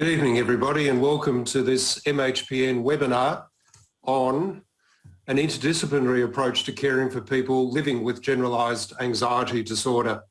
Good evening, everybody, and welcome to this MHPN webinar on an interdisciplinary approach to caring for people living with generalised anxiety disorder.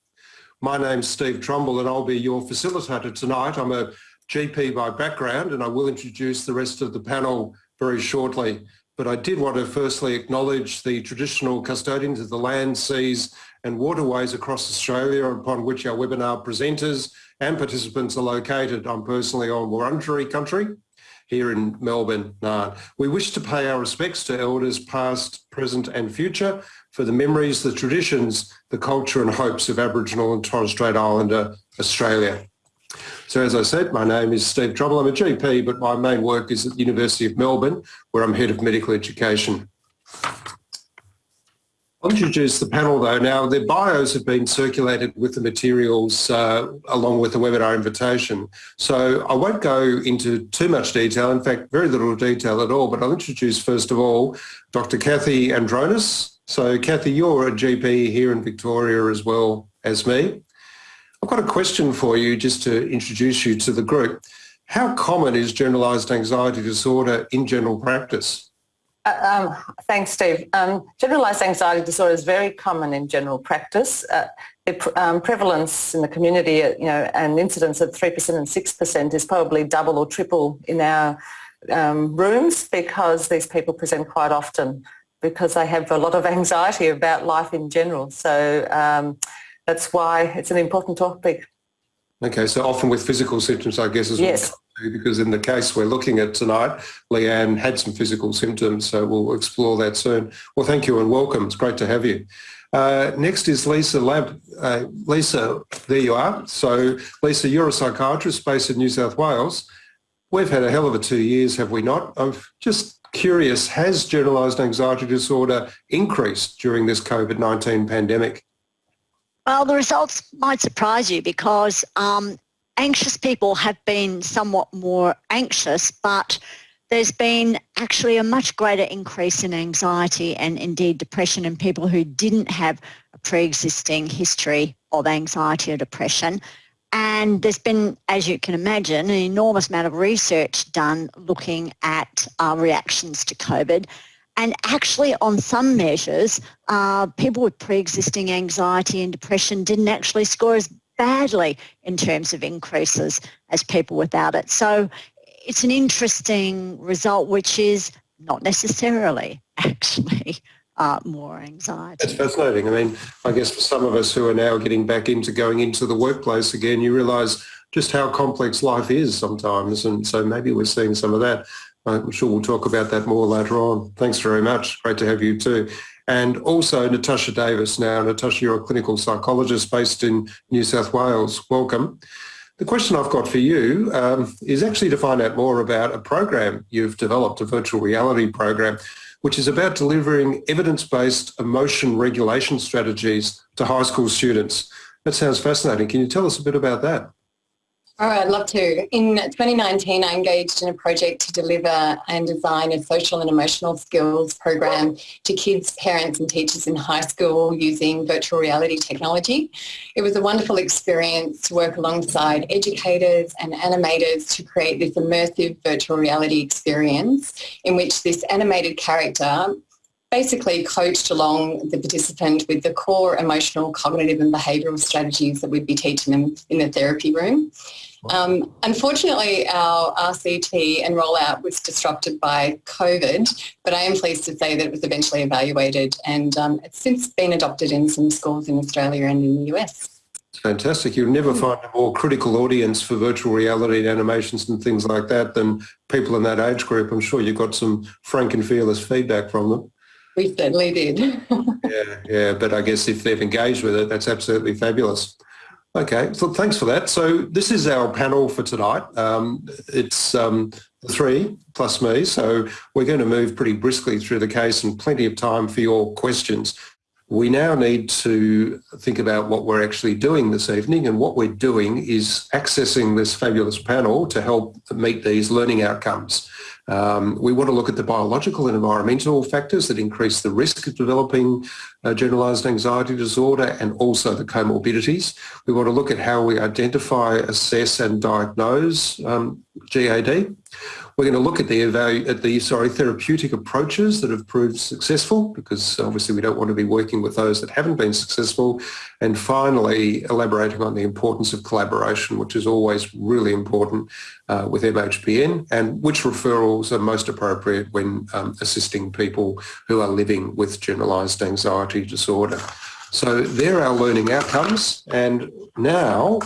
My name's Steve Trumble and I'll be your facilitator tonight. I'm a GP by background and I will introduce the rest of the panel very shortly. But I did want to firstly acknowledge the traditional custodians of the land, seas and waterways across Australia upon which our webinar presenters and participants are located. I'm personally on Wurundjeri country here in Melbourne. We wish to pay our respects to elders past, present and future for the memories, the traditions, the culture and hopes of Aboriginal and Torres Strait Islander Australia. So as I said, my name is Steve Trumble. I'm a GP, but my main work is at the University of Melbourne, where I'm Head of Medical Education. I'll introduce the panel though. Now, their bios have been circulated with the materials uh, along with the webinar invitation. So I won't go into too much detail, in fact, very little detail at all, but I'll introduce first of all, Dr. Kathy Andronis. So Kathy, you're a GP here in Victoria as well as me. I've got a question for you just to introduce you to the group. How common is generalised anxiety disorder in general practice? Uh, um, thanks, Steve. Um, generalized anxiety disorder is very common in general practice. Uh, the um, prevalence in the community, uh, you know, and incidence of 3% and 6% is probably double or triple in our um, rooms because these people present quite often because they have a lot of anxiety about life in general. So um, that's why it's an important topic. Okay, so often with physical symptoms, I guess, as yes. well because in the case we're looking at tonight, Leanne had some physical symptoms, so we'll explore that soon. Well, thank you and welcome. It's great to have you. Uh, next is Lisa Lampe. Uh, Lisa, there you are. So Lisa, you're a psychiatrist based in New South Wales. We've had a hell of a two years, have we not? I'm just curious, has generalised anxiety disorder increased during this COVID-19 pandemic? Well, the results might surprise you because um, anxious people have been somewhat more anxious, but there's been actually a much greater increase in anxiety and indeed depression in people who didn't have a pre-existing history of anxiety or depression. And there's been, as you can imagine, an enormous amount of research done looking at uh, reactions to COVID. And actually on some measures, uh, people with pre-existing anxiety and depression didn't actually score as badly in terms of increases as people without it. So it's an interesting result, which is not necessarily actually uh, more anxiety. That's fascinating. I mean, I guess for some of us who are now getting back into going into the workplace again, you realise just how complex life is sometimes. And so maybe we're seeing some of that. I'm sure we'll talk about that more later on. Thanks very much. Great to have you too and also Natasha Davis. Now, Natasha, you're a clinical psychologist based in New South Wales. Welcome. The question I've got for you um, is actually to find out more about a program you've developed, a virtual reality program, which is about delivering evidence-based emotion regulation strategies to high school students. That sounds fascinating. Can you tell us a bit about that? Right, I'd love to. In 2019, I engaged in a project to deliver and design a social and emotional skills program to kids, parents and teachers in high school using virtual reality technology. It was a wonderful experience to work alongside educators and animators to create this immersive virtual reality experience in which this animated character basically coached along the participant with the core emotional, cognitive and behavioural strategies that we'd be teaching them in the therapy room. Um, unfortunately, our RCT and rollout was disrupted by COVID, but I am pleased to say that it was eventually evaluated and um, it's since been adopted in some schools in Australia and in the US. Fantastic. You'll never hmm. find a more critical audience for virtual reality and animations and things like that than people in that age group. I'm sure you got some frank and fearless feedback from them. We certainly did. yeah, yeah, but I guess if they've engaged with it, that's absolutely fabulous. Okay, so thanks for that. So this is our panel for tonight. Um, it's um, three plus me, so we're going to move pretty briskly through the case and plenty of time for your questions. We now need to think about what we're actually doing this evening and what we're doing is accessing this fabulous panel to help meet these learning outcomes. Um, we want to look at the biological and environmental factors that increase the risk of developing uh, generalised anxiety disorder and also the comorbidities. We want to look at how we identify, assess and diagnose um, GAD. We're going to look at the, at the sorry, therapeutic approaches that have proved successful because obviously we don't want to be working with those that haven't been successful. And finally, elaborating on the importance of collaboration, which is always really important uh, with MHPN and which referrals are most appropriate when um, assisting people who are living with generalised anxiety disorder. So there are our learning outcomes. And now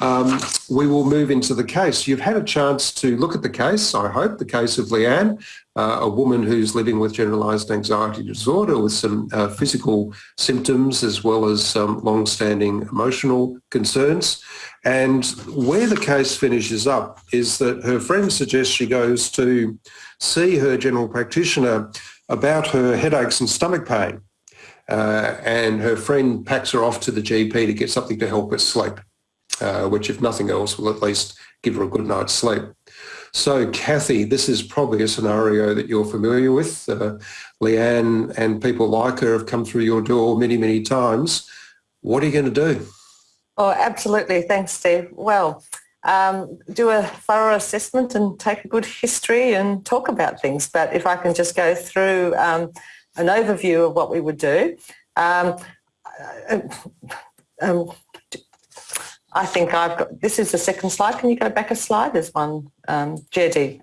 um, we will move into the case. You've had a chance to look at the case, I hope, the case of Leanne, uh, a woman who's living with generalised anxiety disorder with some uh, physical symptoms as well as some long-standing emotional concerns. And where the case finishes up is that her friend suggests she goes to see her general practitioner about her headaches and stomach pain. Uh, and her friend packs her off to the GP to get something to help her sleep uh, which if nothing else will at least give her a good night's sleep. So Kathy, this is probably a scenario that you're familiar with. Uh, Leanne and people like her have come through your door many, many times. What are you going to do? Oh, absolutely. Thanks, Steve. Well, um, do a thorough assessment and take a good history and talk about things. But if I can just go through um, an overview of what we would do. Um, uh, um I think I've got, this is the second slide. Can you go back a slide? There's one, um, GAD.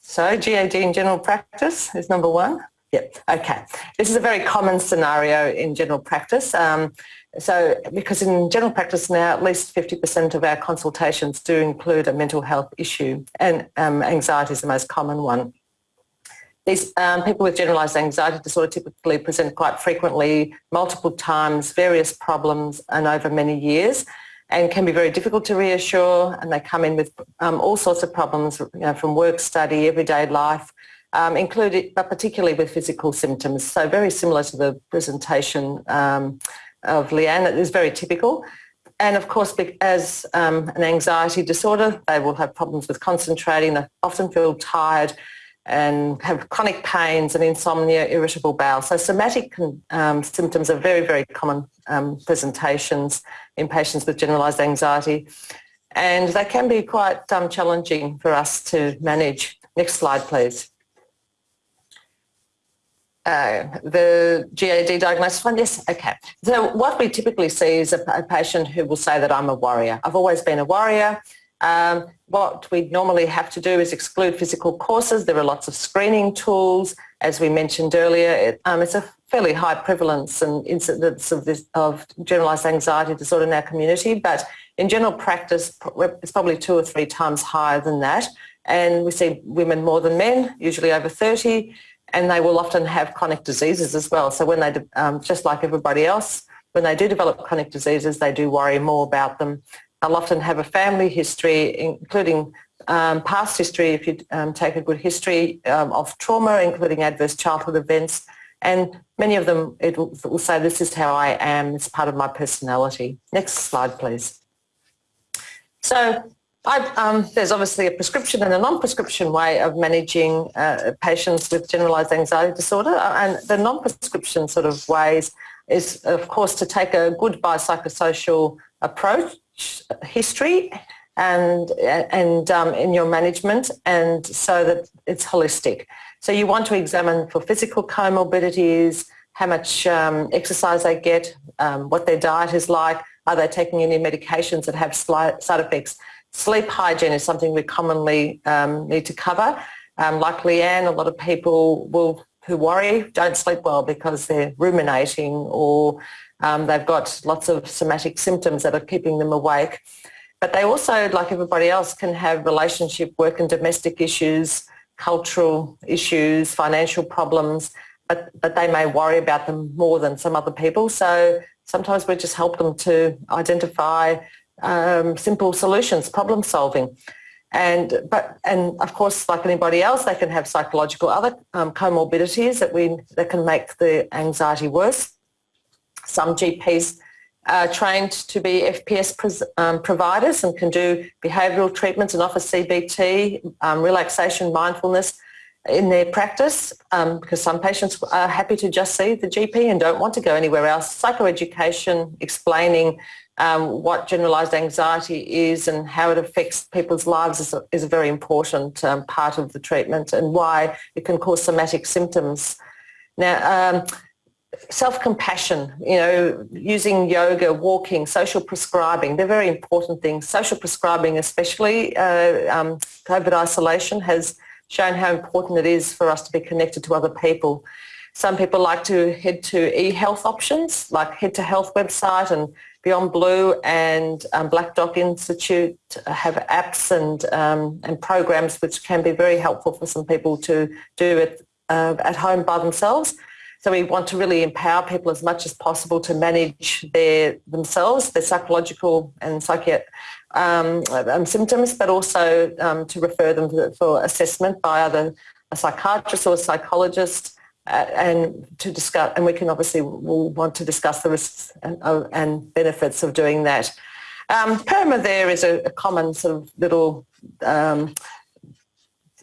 So GAD in general practice is number one. Yep, okay. This is a very common scenario in general practice. Um, so because in general practice now, at least 50% of our consultations do include a mental health issue and um, anxiety is the most common one. These um, people with generalised anxiety disorder typically present quite frequently, multiple times, various problems and over many years and can be very difficult to reassure and they come in with um, all sorts of problems you know, from work, study, everyday life, um, including, but particularly with physical symptoms. So very similar to the presentation um, of Leanne, it is very typical. And of course, as um, an anxiety disorder, they will have problems with concentrating, they often feel tired, and have chronic pains and insomnia, irritable bowel. So somatic um, symptoms are very, very common um, presentations in patients with generalised anxiety. And they can be quite um, challenging for us to manage. Next slide, please. Uh, the GAD diagnosis one, yes, okay. So what we typically see is a, a patient who will say that I'm a warrior. I've always been a warrior. Um, what we normally have to do is exclude physical courses. There are lots of screening tools. As we mentioned earlier, it, um, it's a fairly high prevalence and incidence of, this, of generalised anxiety disorder in our community, but in general practice, it's probably two or three times higher than that. And we see women more than men, usually over 30, and they will often have chronic diseases as well. So when they, um, just like everybody else, when they do develop chronic diseases, they do worry more about them They'll often have a family history, including um, past history, if you um, take a good history um, of trauma, including adverse childhood events. And many of them it will, it will, say, this is how I am, it's part of my personality. Next slide, please. So um, there's obviously a prescription and a non-prescription way of managing uh, patients with generalised anxiety disorder. And the non-prescription sort of ways is, of course, to take a good biopsychosocial approach history and and um, in your management and so that it's holistic. So you want to examine for physical comorbidities, how much um, exercise they get, um, what their diet is like, are they taking any medications that have side effects. Sleep hygiene is something we commonly um, need to cover. Um, like Leanne, a lot of people will who worry don't sleep well because they're ruminating or um, they've got lots of somatic symptoms that are keeping them awake. But they also, like everybody else, can have relationship, work and domestic issues, cultural issues, financial problems, but, but they may worry about them more than some other people. So sometimes we just help them to identify um, simple solutions, problem solving. And but and of course, like anybody else, they can have psychological other um, comorbidities that we that can make the anxiety worse. Some GPs are trained to be FPS um, providers and can do behavioural treatments and offer CBT, um, relaxation, mindfulness in their practice um, because some patients are happy to just see the GP and don't want to go anywhere else. Psychoeducation, explaining um, what generalised anxiety is and how it affects people's lives is a, is a very important um, part of the treatment and why it can cause somatic symptoms. Now, um, self-compassion, you know, using yoga, walking, social prescribing, they're very important things. Social prescribing especially, uh, um, COVID isolation has shown how important it is for us to be connected to other people. Some people like to head to e-health options, like Head to Health website and Beyond Blue and um, Black Dog Institute have apps and, um, and programs which can be very helpful for some people to do it uh, at home by themselves. So we want to really empower people as much as possible to manage their themselves, their psychological and psychiatric um, um, symptoms, but also um, to refer them for assessment by either a psychiatrist or a psychologist uh, and to discuss, and we can obviously will want to discuss the risks and, uh, and benefits of doing that. Um, PERMA there is a, a common sort of little um,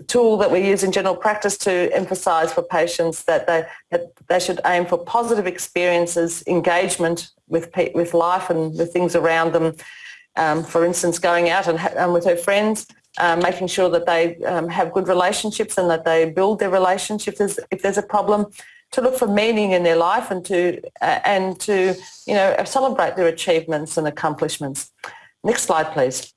tool that we use in general practice to emphasise for patients that they, that they should aim for positive experiences, engagement with, with life and the things around them. Um, for instance, going out and, and with her friends, um, making sure that they um, have good relationships and that they build their relationships if, if there's a problem, to look for meaning in their life and to, uh, and to you know, celebrate their achievements and accomplishments. Next slide, please.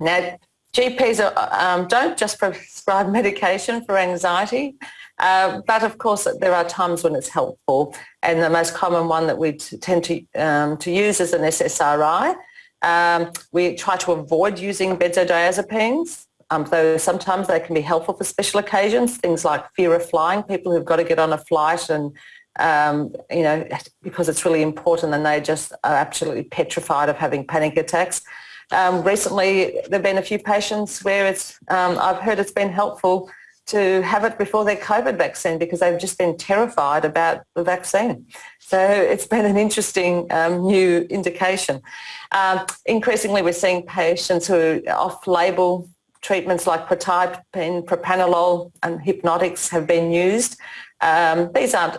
Now, GPs are, um, don't just prescribe medication for anxiety, uh, but of course there are times when it's helpful and the most common one that we tend to, um, to use is an SSRI. Um, we try to avoid using benzodiazepines, um, though sometimes they can be helpful for special occasions, things like fear of flying, people who've got to get on a flight and um, you know, because it's really important and they just are absolutely petrified of having panic attacks. Um, recently, there have been a few patients where it's, um, I've heard it's been helpful to have it before their COVID vaccine because they've just been terrified about the vaccine. So it's been an interesting um, new indication. Um, increasingly, we're seeing patients who off-label treatments like quetiapine, propranolol and hypnotics have been used. Um, these aren't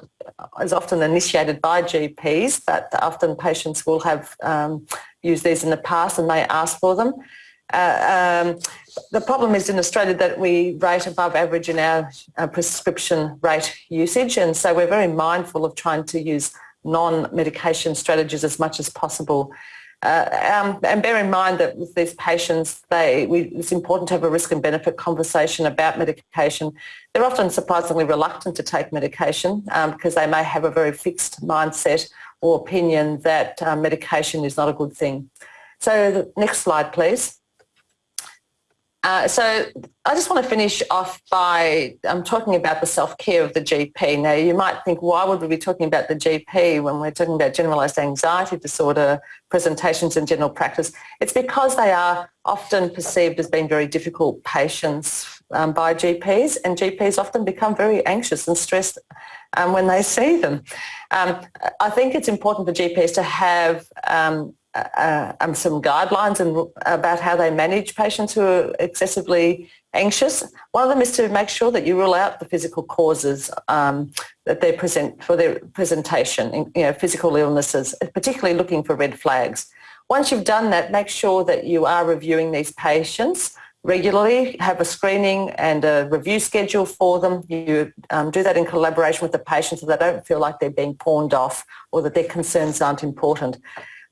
as often initiated by GPs, but often patients will have um, used these in the past and may ask for them. Uh, um, the problem is in Australia that we rate above average in our, our, prescription rate usage and so we're very mindful of trying to use non-medication strategies as much as possible. Uh, um, and bear in mind that with these patients, they, we, it's important to have a risk and benefit conversation about medication. They're often surprisingly reluctant to take medication um, because they may have a very fixed mindset or opinion that uh, medication is not a good thing. So next slide, please. Uh, so I just want to finish off by um, talking about the self-care of the GP. Now you might think, why would we be talking about the GP when we're talking about generalised anxiety disorder presentations in general practice? It's because they are often perceived as being very difficult patients um, by GPs and GPs often become very anxious and stressed um, when they see them. Um, I think it's important for GPs to have um, uh, some guidelines and about how they manage patients who are excessively anxious. One of them is to make sure that you rule out the physical causes um, that they present for their presentation, you know, physical illnesses, particularly looking for red flags. Once you've done that, make sure that you are reviewing these patients regularly, have a screening and a review schedule for them. You um, do that in collaboration with the patient so they don't feel like they're being pawned off or that their concerns aren't important.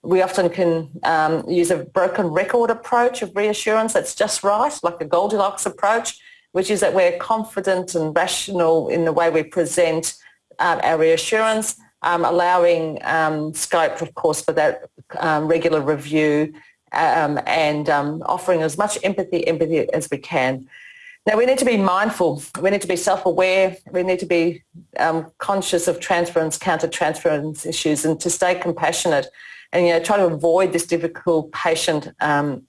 We often can um, use a broken record approach of reassurance that's just right, like a Goldilocks approach, which is that we're confident and rational in the way we present um, our reassurance, um, allowing um, scope, of course, for that um, regular review um, and offering as much empathy, empathy as we can. Now we need to be mindful, we need to be self-aware, we need to be um, conscious of transference, counter-transference issues and to stay compassionate and you know try to avoid this difficult patient um,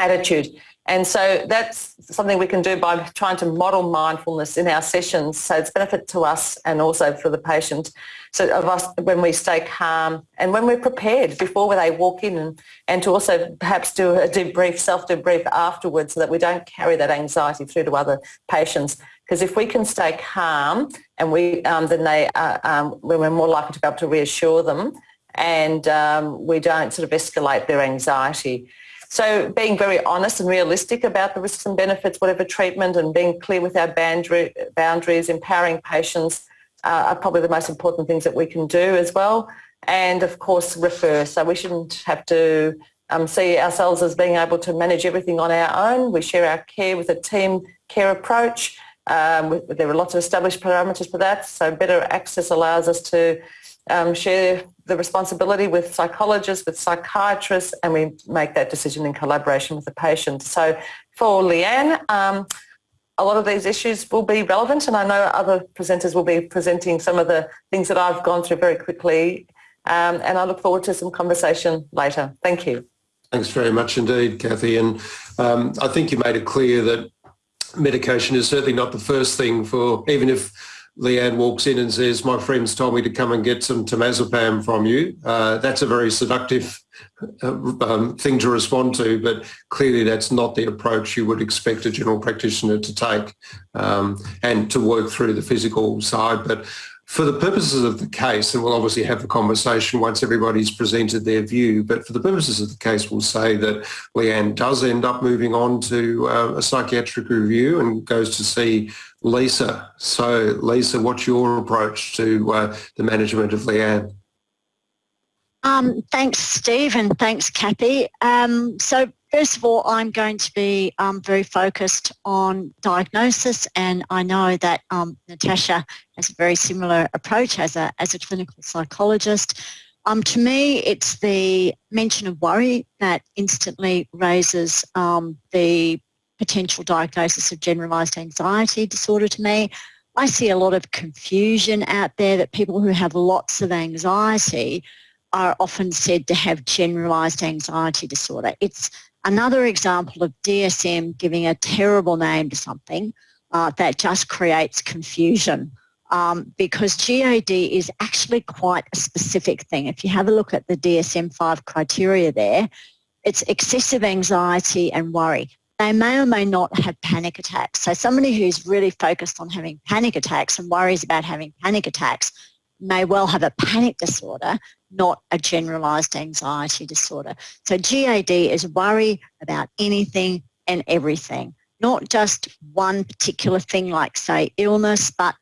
attitude. And so that's something we can do by trying to model mindfulness in our sessions. So it's benefit to us and also for the patient. So of us when we stay calm and when we're prepared before they walk in and, and to also perhaps do a debrief, self-debrief afterwards so that we don't carry that anxiety through to other patients. Because if we can stay calm and we um, then they uh, um, we're more likely to be able to reassure them and um, we don't sort of escalate their anxiety. So being very honest and realistic about the risks and benefits, whatever treatment, and being clear with our boundaries, empowering patients uh, are probably the most important things that we can do as well. And of course, refer. So we shouldn't have to um, see ourselves as being able to manage everything on our own. We share our care with a team care approach. Um, there are lots of established parameters for that. So better access allows us to um, share the responsibility with psychologists, with psychiatrists, and we make that decision in collaboration with the patient. So for Leanne, um, a lot of these issues will be relevant and I know other presenters will be presenting some of the things that I've gone through very quickly um, and I look forward to some conversation later. Thank you. Thanks very much indeed, Kathy. And um, I think you made it clear that medication is certainly not the first thing for, even if Leanne walks in and says, my friends told me to come and get some temazepam from you. Uh, that's a very seductive uh, um, thing to respond to, but clearly that's not the approach you would expect a general practitioner to take um, and to work through the physical side. But for the purposes of the case, and we'll obviously have the conversation once everybody's presented their view, but for the purposes of the case, we'll say that Leanne does end up moving on to uh, a psychiatric review and goes to see Lisa. So Lisa, what's your approach to uh, the management of Leanne? Um, thanks, Steve, and thanks, Kathy. Um, so First of all, I'm going to be um, very focused on diagnosis and I know that um, Natasha has a very similar approach as a, as a clinical psychologist. Um, to me, it's the mention of worry that instantly raises um, the potential diagnosis of generalised anxiety disorder to me. I see a lot of confusion out there that people who have lots of anxiety are often said to have generalised anxiety disorder. It's Another example of DSM giving a terrible name to something uh, that just creates confusion um, because GAD is actually quite a specific thing. If you have a look at the DSM-5 criteria there, it's excessive anxiety and worry. They may or may not have panic attacks. So somebody who's really focused on having panic attacks and worries about having panic attacks may well have a panic disorder, not a generalised anxiety disorder. So GAD is worry about anything and everything, not just one particular thing like say illness, but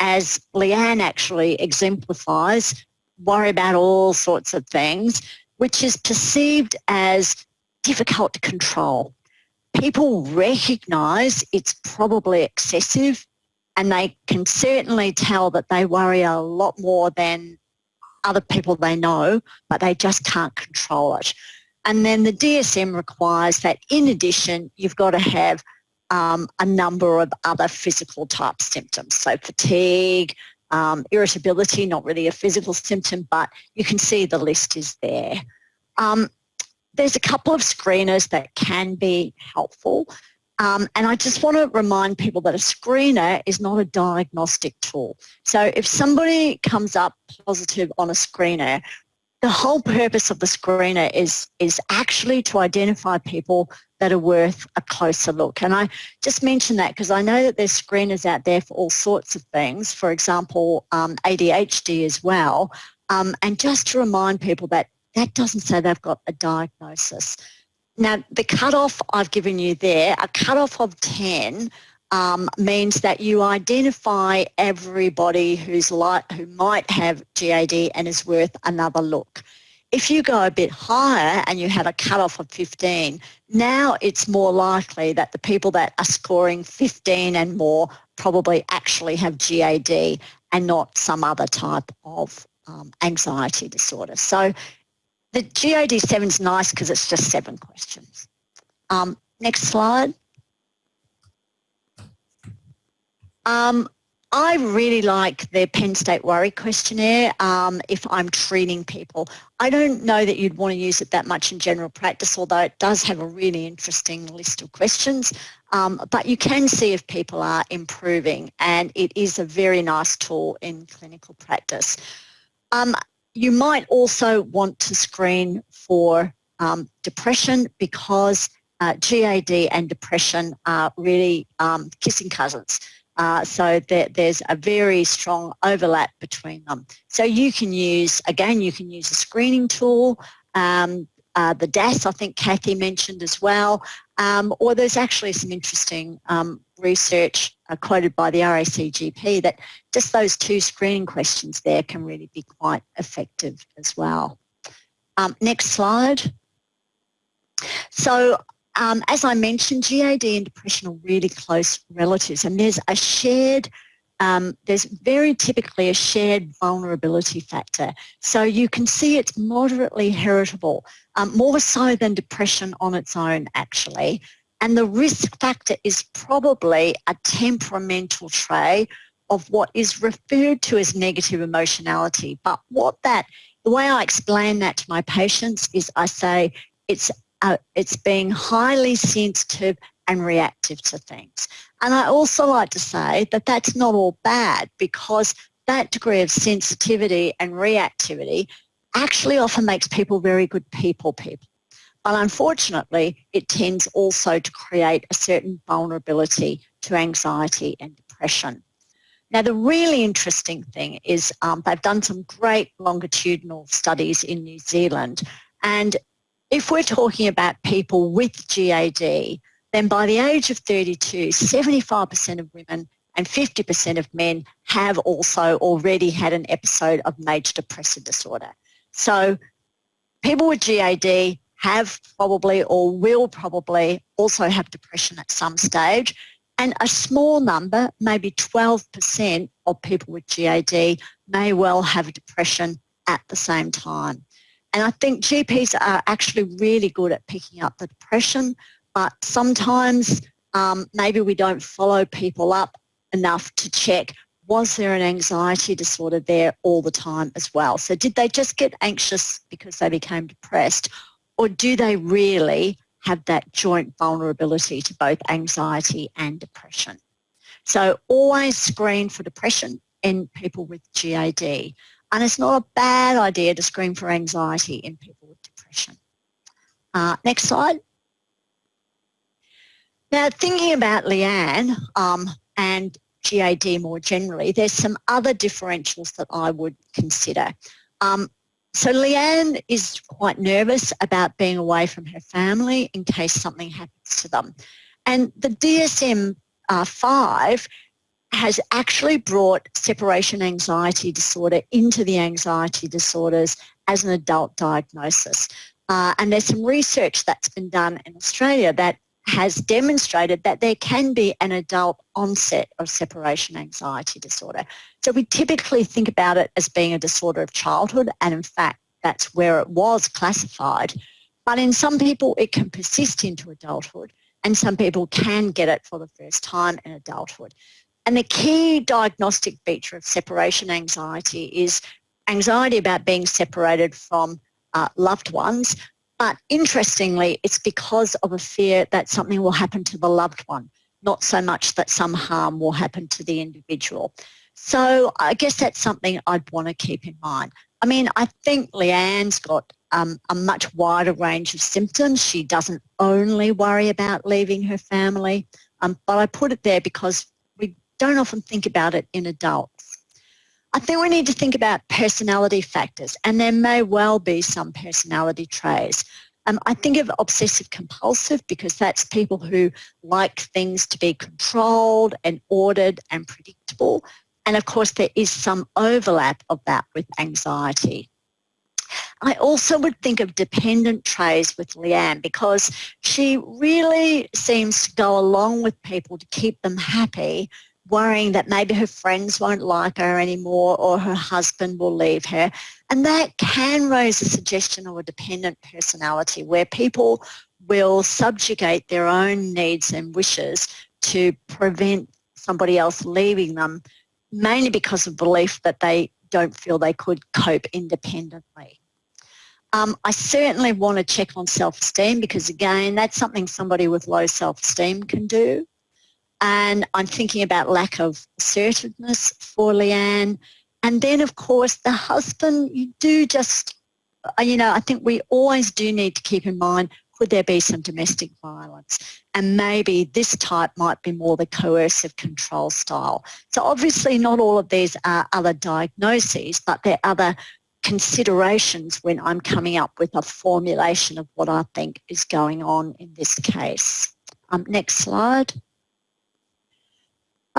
as Leanne actually exemplifies, worry about all sorts of things, which is perceived as difficult to control. People recognise it's probably excessive and they can certainly tell that they worry a lot more than other people they know, but they just can't control it. And then the DSM requires that in addition, you've got to have um, a number of other physical type symptoms. So fatigue, um, irritability, not really a physical symptom, but you can see the list is there. Um, there's a couple of screeners that can be helpful. Um, and I just want to remind people that a screener is not a diagnostic tool. So if somebody comes up positive on a screener, the whole purpose of the screener is, is actually to identify people that are worth a closer look. And I just mention that because I know that there's screeners out there for all sorts of things, for example, um, ADHD as well. Um, and just to remind people that that doesn't say they've got a diagnosis. Now, the cutoff I've given you there, a cutoff of 10 um, means that you identify everybody who's like, who might have GAD and is worth another look. If you go a bit higher and you have a cutoff of 15, now it's more likely that the people that are scoring 15 and more probably actually have GAD and not some other type of um, anxiety disorder. So the GAD7 is nice because it's just seven questions. Um, next slide. Um, I really like the Penn State Worry Questionnaire um, if I'm treating people. I don't know that you'd want to use it that much in general practice, although it does have a really interesting list of questions. Um, but you can see if people are improving and it is a very nice tool in clinical practice. Um, you might also want to screen for um, depression because uh, GAD and depression are really um, kissing cousins. Uh, so there, there's a very strong overlap between them. So you can use, again, you can use a screening tool, um, uh, the DASS I think Kathy mentioned as well, um, or there's actually some interesting um, research quoted by the RACGP that just those two screening questions there can really be quite effective as well. Um, next slide. So um, as I mentioned, GAD and depression are really close relatives and there's a shared um, there's very typically a shared vulnerability factor. So you can see it's moderately heritable, um, more so than depression on its own actually. And the risk factor is probably a temperamental trait of what is referred to as negative emotionality. But what that, the way I explain that to my patients is I say it's uh, it's being highly sensitive and reactive to things. And I also like to say that that's not all bad because that degree of sensitivity and reactivity actually often makes people very good people people. But unfortunately, it tends also to create a certain vulnerability to anxiety and depression. Now, the really interesting thing is um, they've done some great longitudinal studies in New Zealand. And if we're talking about people with GAD, then by the age of 32, 75% of women and 50% of men have also already had an episode of major depressive disorder. So people with GAD have probably or will probably also have depression at some stage and a small number, maybe 12% of people with GAD may well have depression at the same time. And I think GPs are actually really good at picking up the depression but sometimes um, maybe we don't follow people up enough to check was there an anxiety disorder there all the time as well? So did they just get anxious because they became depressed or do they really have that joint vulnerability to both anxiety and depression? So always screen for depression in people with GAD and it's not a bad idea to screen for anxiety in people with depression. Uh, next slide. Now, thinking about Leanne um, and GAD more generally, there's some other differentials that I would consider. Um, so Leanne is quite nervous about being away from her family in case something happens to them. And the DSM-5 uh, has actually brought separation anxiety disorder into the anxiety disorders as an adult diagnosis. Uh, and there's some research that's been done in Australia that has demonstrated that there can be an adult onset of separation anxiety disorder. So we typically think about it as being a disorder of childhood and in fact that's where it was classified. But in some people it can persist into adulthood and some people can get it for the first time in adulthood. And the key diagnostic feature of separation anxiety is anxiety about being separated from uh, loved ones but interestingly, it's because of a fear that something will happen to the loved one, not so much that some harm will happen to the individual. So I guess that's something I'd want to keep in mind. I mean, I think Leanne's got um, a much wider range of symptoms. She doesn't only worry about leaving her family, um, but I put it there because we don't often think about it in adults. I think we need to think about personality factors and there may well be some personality traits. Um, I think of obsessive compulsive because that's people who like things to be controlled and ordered and predictable. And of course there is some overlap of that with anxiety. I also would think of dependent traits with Leanne because she really seems to go along with people to keep them happy worrying that maybe her friends won't like her anymore or her husband will leave her. And that can raise a suggestion of a dependent personality where people will subjugate their own needs and wishes to prevent somebody else leaving them, mainly because of belief that they don't feel they could cope independently. Um, I certainly want to check on self-esteem because again, that's something somebody with low self-esteem can do and I'm thinking about lack of assertiveness for Leanne. And then, of course, the husband, you do just, uh, you know, I think we always do need to keep in mind could there be some domestic violence? And maybe this type might be more the coercive control style. So obviously not all of these are other diagnoses, but there are other considerations when I'm coming up with a formulation of what I think is going on in this case. Um, next slide.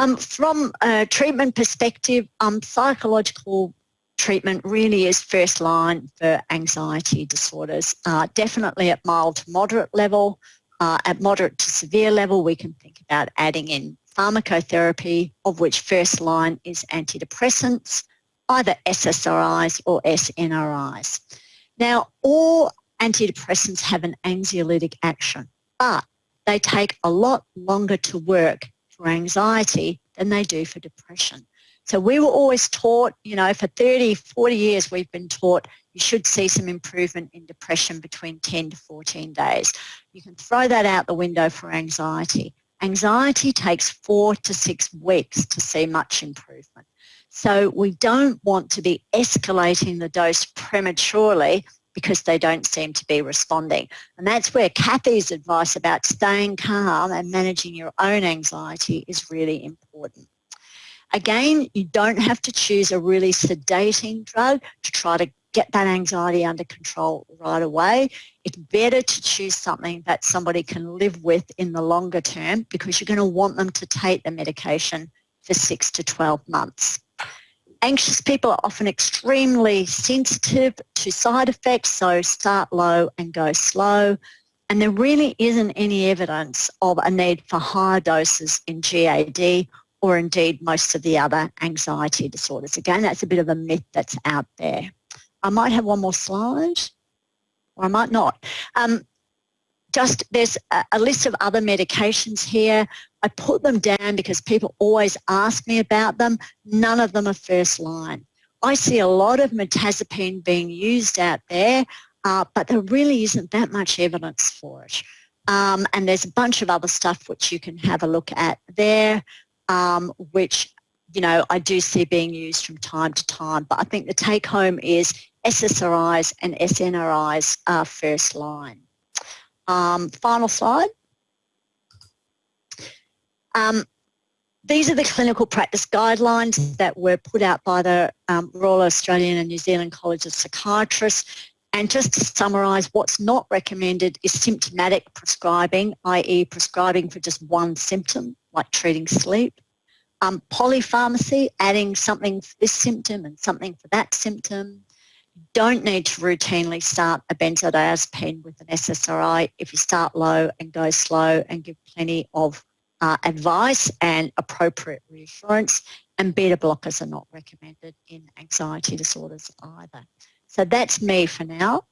Um, from a treatment perspective, um, psychological treatment really is first line for anxiety disorders. Uh, definitely at mild to moderate level. Uh, at moderate to severe level, we can think about adding in pharmacotherapy, of which first line is antidepressants, either SSRIs or SNRIs. Now, all antidepressants have an anxiolytic action, but they take a lot longer to work for anxiety than they do for depression. So we were always taught, you know, for 30, 40 years we've been taught you should see some improvement in depression between 10 to 14 days. You can throw that out the window for anxiety. Anxiety takes four to six weeks to see much improvement. So we don't want to be escalating the dose prematurely because they don't seem to be responding. And that's where Kathy's advice about staying calm and managing your own anxiety is really important. Again, you don't have to choose a really sedating drug to try to get that anxiety under control right away. It's better to choose something that somebody can live with in the longer term because you're going to want them to take the medication for 6 to 12 months. Anxious people are often extremely sensitive to side effects, so start low and go slow. And there really isn't any evidence of a need for higher doses in GAD or indeed most of the other anxiety disorders. Again, that's a bit of a myth that's out there. I might have one more slide, or I might not. Um, just there's a, a, list of other medications here. I put them down because people always ask me about them. None of them are first line. I see a lot of mirtazapine being used out there, uh, but there really isn't that much evidence for it. Um, and there's a bunch of other stuff which you can have a look at there um, which you know I do see being used from time to time. But I think the take home is SSRIs and SNRIs are first line. Um, final slide. Um, these are the clinical practice guidelines that were put out by the um, Royal Australian and New Zealand College of Psychiatrists. And just to summarise, what's not recommended is symptomatic prescribing, i.e. prescribing for just one symptom like treating sleep. Um, polypharmacy, adding something for this symptom and something for that symptom. Don't need to routinely start a benzodiazepine with an SSRI if you start low and go slow and give plenty of uh, advice and appropriate reassurance. And beta blockers are not recommended in anxiety disorders either. So that's me for now.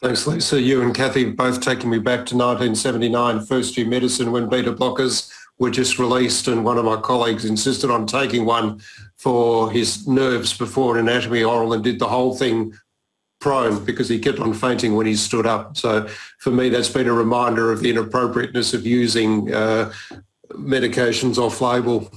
Thanks, Lisa. You and Kathy both taking me back to 1979, first year medicine when beta blockers were just released and one of my colleagues insisted on taking one for his nerves before an anatomy oral and did the whole thing prone because he kept on fainting when he stood up. So for me, that's been a reminder of the inappropriateness of using uh, medications off-label.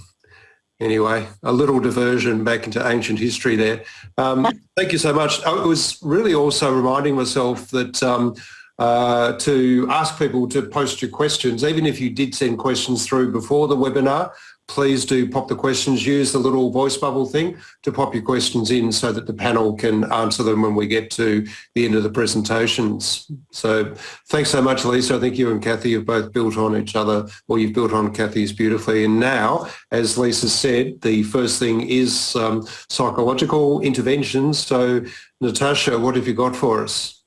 Anyway, a little diversion back into ancient history there. Um, thank you so much. I was really also reminding myself that um, uh, to ask people to post your questions. Even if you did send questions through before the webinar, please do pop the questions. Use the little voice bubble thing to pop your questions in so that the panel can answer them when we get to the end of the presentations. So thanks so much, Lisa. I think you and Kathy have both built on each other, or you've built on Kathy's beautifully. And now, as Lisa said, the first thing is um, psychological interventions. So Natasha, what have you got for us?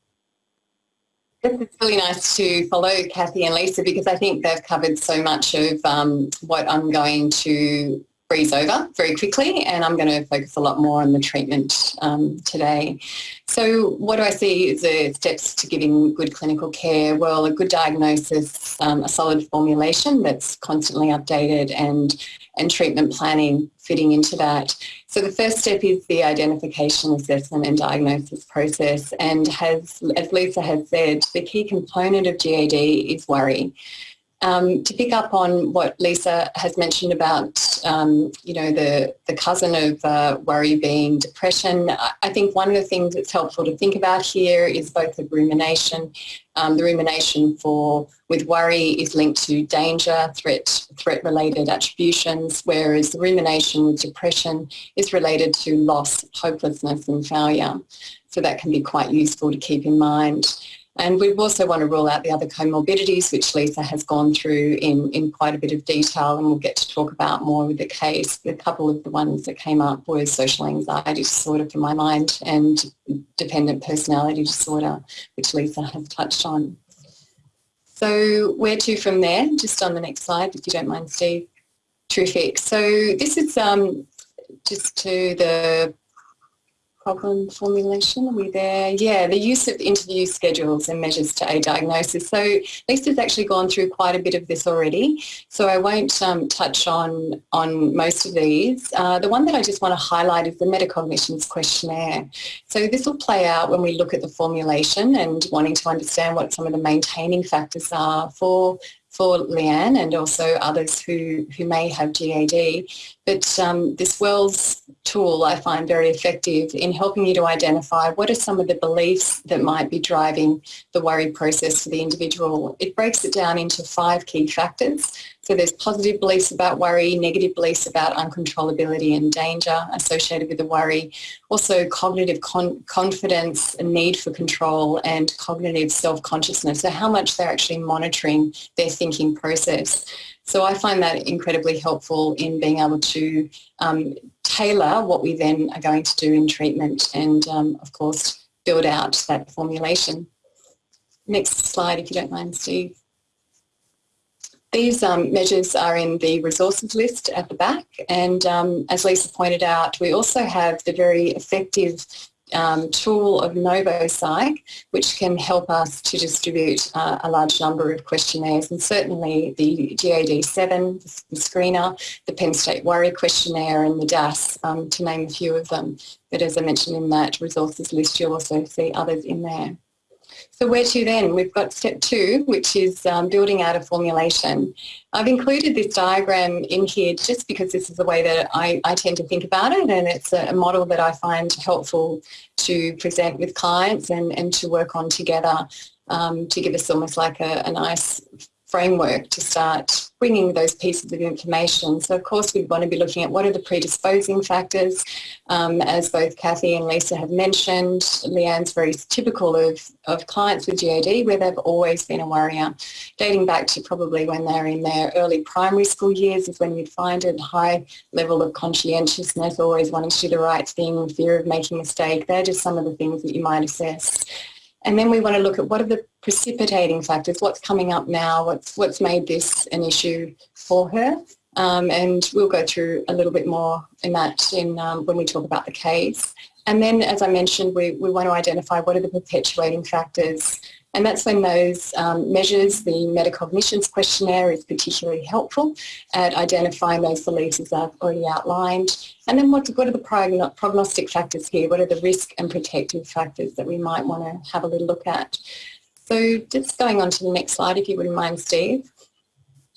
It's really nice to follow Kathy and Lisa because I think they've covered so much of um, what I'm going to breeze over very quickly and I'm going to focus a lot more on the treatment um, today. So what do I see as the steps to giving good clinical care? Well, a good diagnosis, um, a solid formulation that's constantly updated and, and treatment planning fitting into that. So the first step is the identification, assessment and diagnosis process and has, as Lisa has said, the key component of GAD is worry. Um, to pick up on what Lisa has mentioned about um, you know, the, the cousin of uh, worry being depression. I think one of the things that's helpful to think about here is both the rumination. Um, the rumination for with worry is linked to danger, threat, threat-related attributions, whereas the rumination with depression is related to loss, hopelessness and failure. So that can be quite useful to keep in mind. And we also want to rule out the other comorbidities, which Lisa has gone through in, in quite a bit of detail and we'll get to talk about more with the case. A couple of the ones that came up were social anxiety disorder for my mind and dependent personality disorder, which Lisa has touched on. So where to from there? Just on the next slide, if you don't mind, Steve. Terrific. So this is um, just to the problem formulation. Are we there? Yeah, the use of interview schedules and measures to aid diagnosis. So Lisa's actually gone through quite a bit of this already, so I won't um, touch on, on most of these. Uh, the one that I just want to highlight is the metacognitions questionnaire. So this will play out when we look at the formulation and wanting to understand what some of the maintaining factors are for for Leanne and also others who, who may have GAD. But um, this WELLS tool I find very effective in helping you to identify what are some of the beliefs that might be driving the worry process for the individual. It breaks it down into five key factors so there's positive beliefs about worry, negative beliefs about uncontrollability and danger associated with the worry. Also cognitive con confidence, need for control and cognitive self-consciousness. So how much they're actually monitoring their thinking process. So I find that incredibly helpful in being able to um, tailor what we then are going to do in treatment and um, of course build out that formulation. Next slide if you don't mind Steve. These um, measures are in the resources list at the back and um, as Lisa pointed out we also have the very effective um, tool of NovoPsych which can help us to distribute uh, a large number of questionnaires and certainly the GAD-7, the screener, the Penn State Worry Questionnaire and the DASS um, to name a few of them. But as I mentioned in that resources list you'll also see others in there. So where to then? We've got step two, which is um, building out a formulation. I've included this diagram in here just because this is the way that I, I tend to think about it and it's a, model that I find helpful to present with clients and, and to work on together um, to give us almost like a, a nice framework to start bringing those pieces of information. So of course we want to be looking at what are the predisposing factors. Um, as both Kathy and Lisa have mentioned, Leanne's very typical of, of clients with GAD where they've always been a worrier. Dating back to probably when they're in their early primary school years is when you'd find a high level of conscientiousness, always wanting to do the right thing, fear of making a mistake. They're just some of the things that you might assess. And then we want to look at what are the precipitating factors, what's coming up now, what's, what's made this an issue for her. Um, and we'll go through a little bit more in that in, um, when we talk about the case. And then, as I mentioned, we, we want to identify what are the perpetuating factors and that's when those um, measures, the metacognitions questionnaire is particularly helpful at identifying those beliefs as I've already outlined. And then what, what are the prognostic factors here? What are the risk and protective factors that we might want to have a little look at? So just going on to the next slide, if you wouldn't mind, Steve.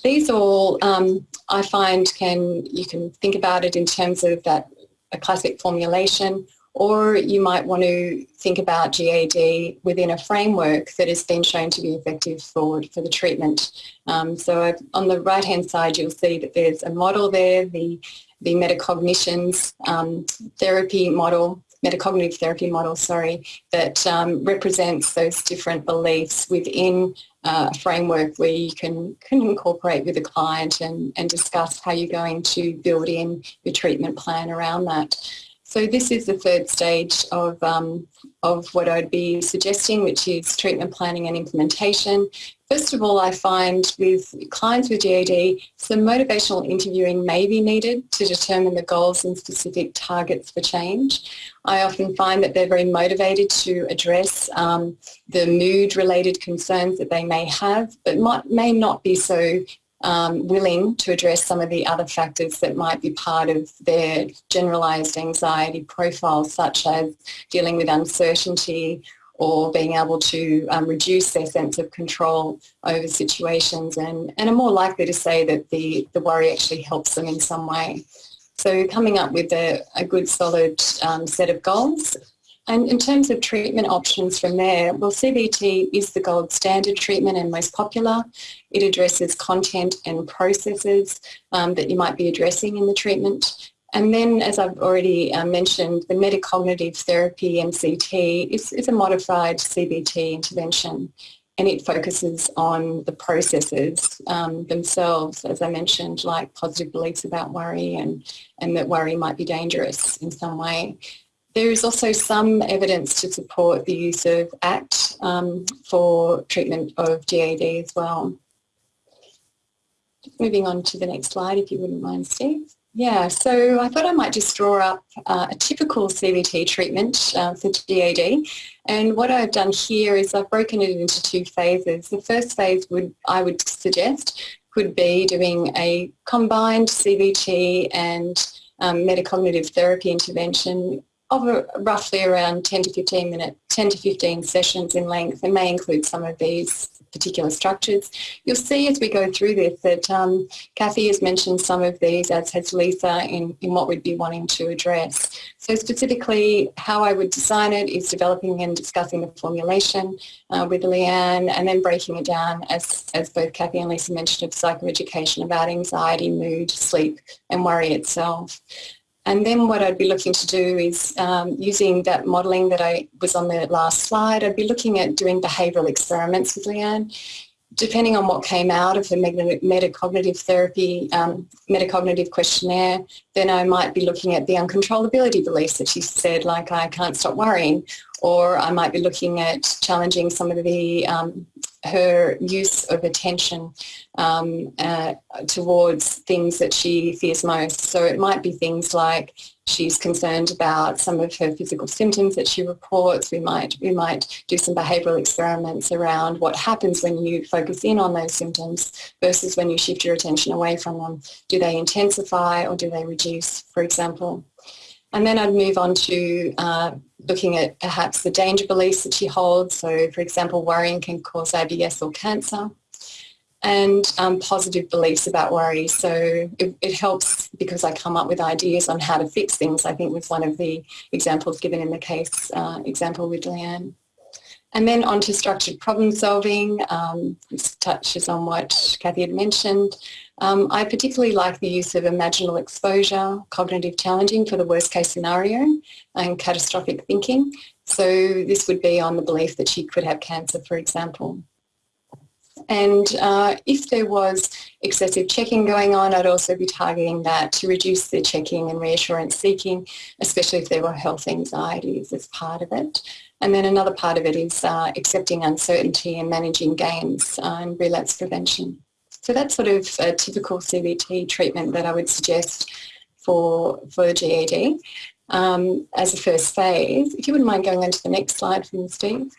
These all, um, I find, can you can think about it in terms of that a classic formulation or you might want to think about GAD within a framework that has been shown to be effective for, for the treatment. Um, so I've, on the right hand side you'll see that there's a model there, the, the metacognitions um, therapy model metacognitive therapy model, sorry, that um, represents those different beliefs within uh, a framework where you can, can incorporate with a client and, and discuss how you're going to build in your treatment plan around that. So this is the third stage of, um, of what I'd be suggesting, which is treatment planning and implementation. First of all, I find with clients with GAD, some motivational interviewing may be needed to determine the goals and specific targets for change. I often find that they're very motivated to address um, the mood-related concerns that they may have, but might, may not be so um, willing to address some of the other factors that might be part of their generalised anxiety profile, such as dealing with uncertainty or being able to um, reduce their sense of control over situations and, and are more likely to say that the, the worry actually helps them in some way. So coming up with a, a good solid um, set of goals. And in terms of treatment options from there, well, CBT is the gold standard treatment and most popular. It addresses content and processes um, that you might be addressing in the treatment. And then, as I've already uh, mentioned, the metacognitive therapy, MCT, is, is a modified CBT intervention and it focuses on the processes um, themselves, as I mentioned, like positive beliefs about worry and, and that worry might be dangerous in some way. There is also some evidence to support the use of ACT um, for treatment of GAD as well. Moving on to the next slide, if you wouldn't mind, Steve. Yeah, so I thought I might just draw up uh, a typical CBT treatment uh, for GAD. And what I've done here is I've broken it into two phases. The first phase would I would suggest could be doing a combined CBT and um, metacognitive therapy intervention of a, roughly around 10 to 15 minute, 10 to 15 sessions in length. It may include some of these particular structures. You'll see as we go through this that um, Kathy has mentioned some of these, as has Lisa, in, in what we'd be wanting to address. So specifically how I would design it is developing and discussing the formulation uh, with Leanne and then breaking it down, as, as both Kathy and Lisa mentioned, of psychoeducation about anxiety, mood, sleep and worry itself. And then what I'd be looking to do is um, using that modelling that I was on the last slide, I'd be looking at doing behavioural experiments with Leanne. Depending on what came out of the metacognitive therapy, um, metacognitive questionnaire, then I might be looking at the uncontrollability beliefs that she said, like I can't stop worrying, or I might be looking at challenging some of the um, her use of attention um, uh, towards things that she fears most. So it might be things like she's concerned about some of her physical symptoms that she reports. We might we might do some behavioural experiments around what happens when you focus in on those symptoms versus when you shift your attention away from them. Do they intensify or do they reduce, for example? And then I'd move on to uh, looking at perhaps the danger beliefs that she holds. So for example, worrying can cause ABS or cancer and um, positive beliefs about worry. So it, it, helps because I come up with ideas on how to fix things, I think was one of the examples given in the case uh, example with Leanne. And then on to structured problem solving. Um, this touches on what Kathy had mentioned. Um, I particularly like the use of imaginal exposure, cognitive challenging for the worst case scenario and catastrophic thinking. So this would be on the belief that she could have cancer, for example. And uh, if there was excessive checking going on, I'd also be targeting that to reduce the checking and reassurance seeking, especially if there were health anxieties as part of it. And then another part of it is uh, accepting uncertainty and managing gains uh, and relapse prevention. So that's sort of a typical CBT treatment that I would suggest for, for GAD um, as a first phase. If you wouldn't mind going on to the next slide me, Steve.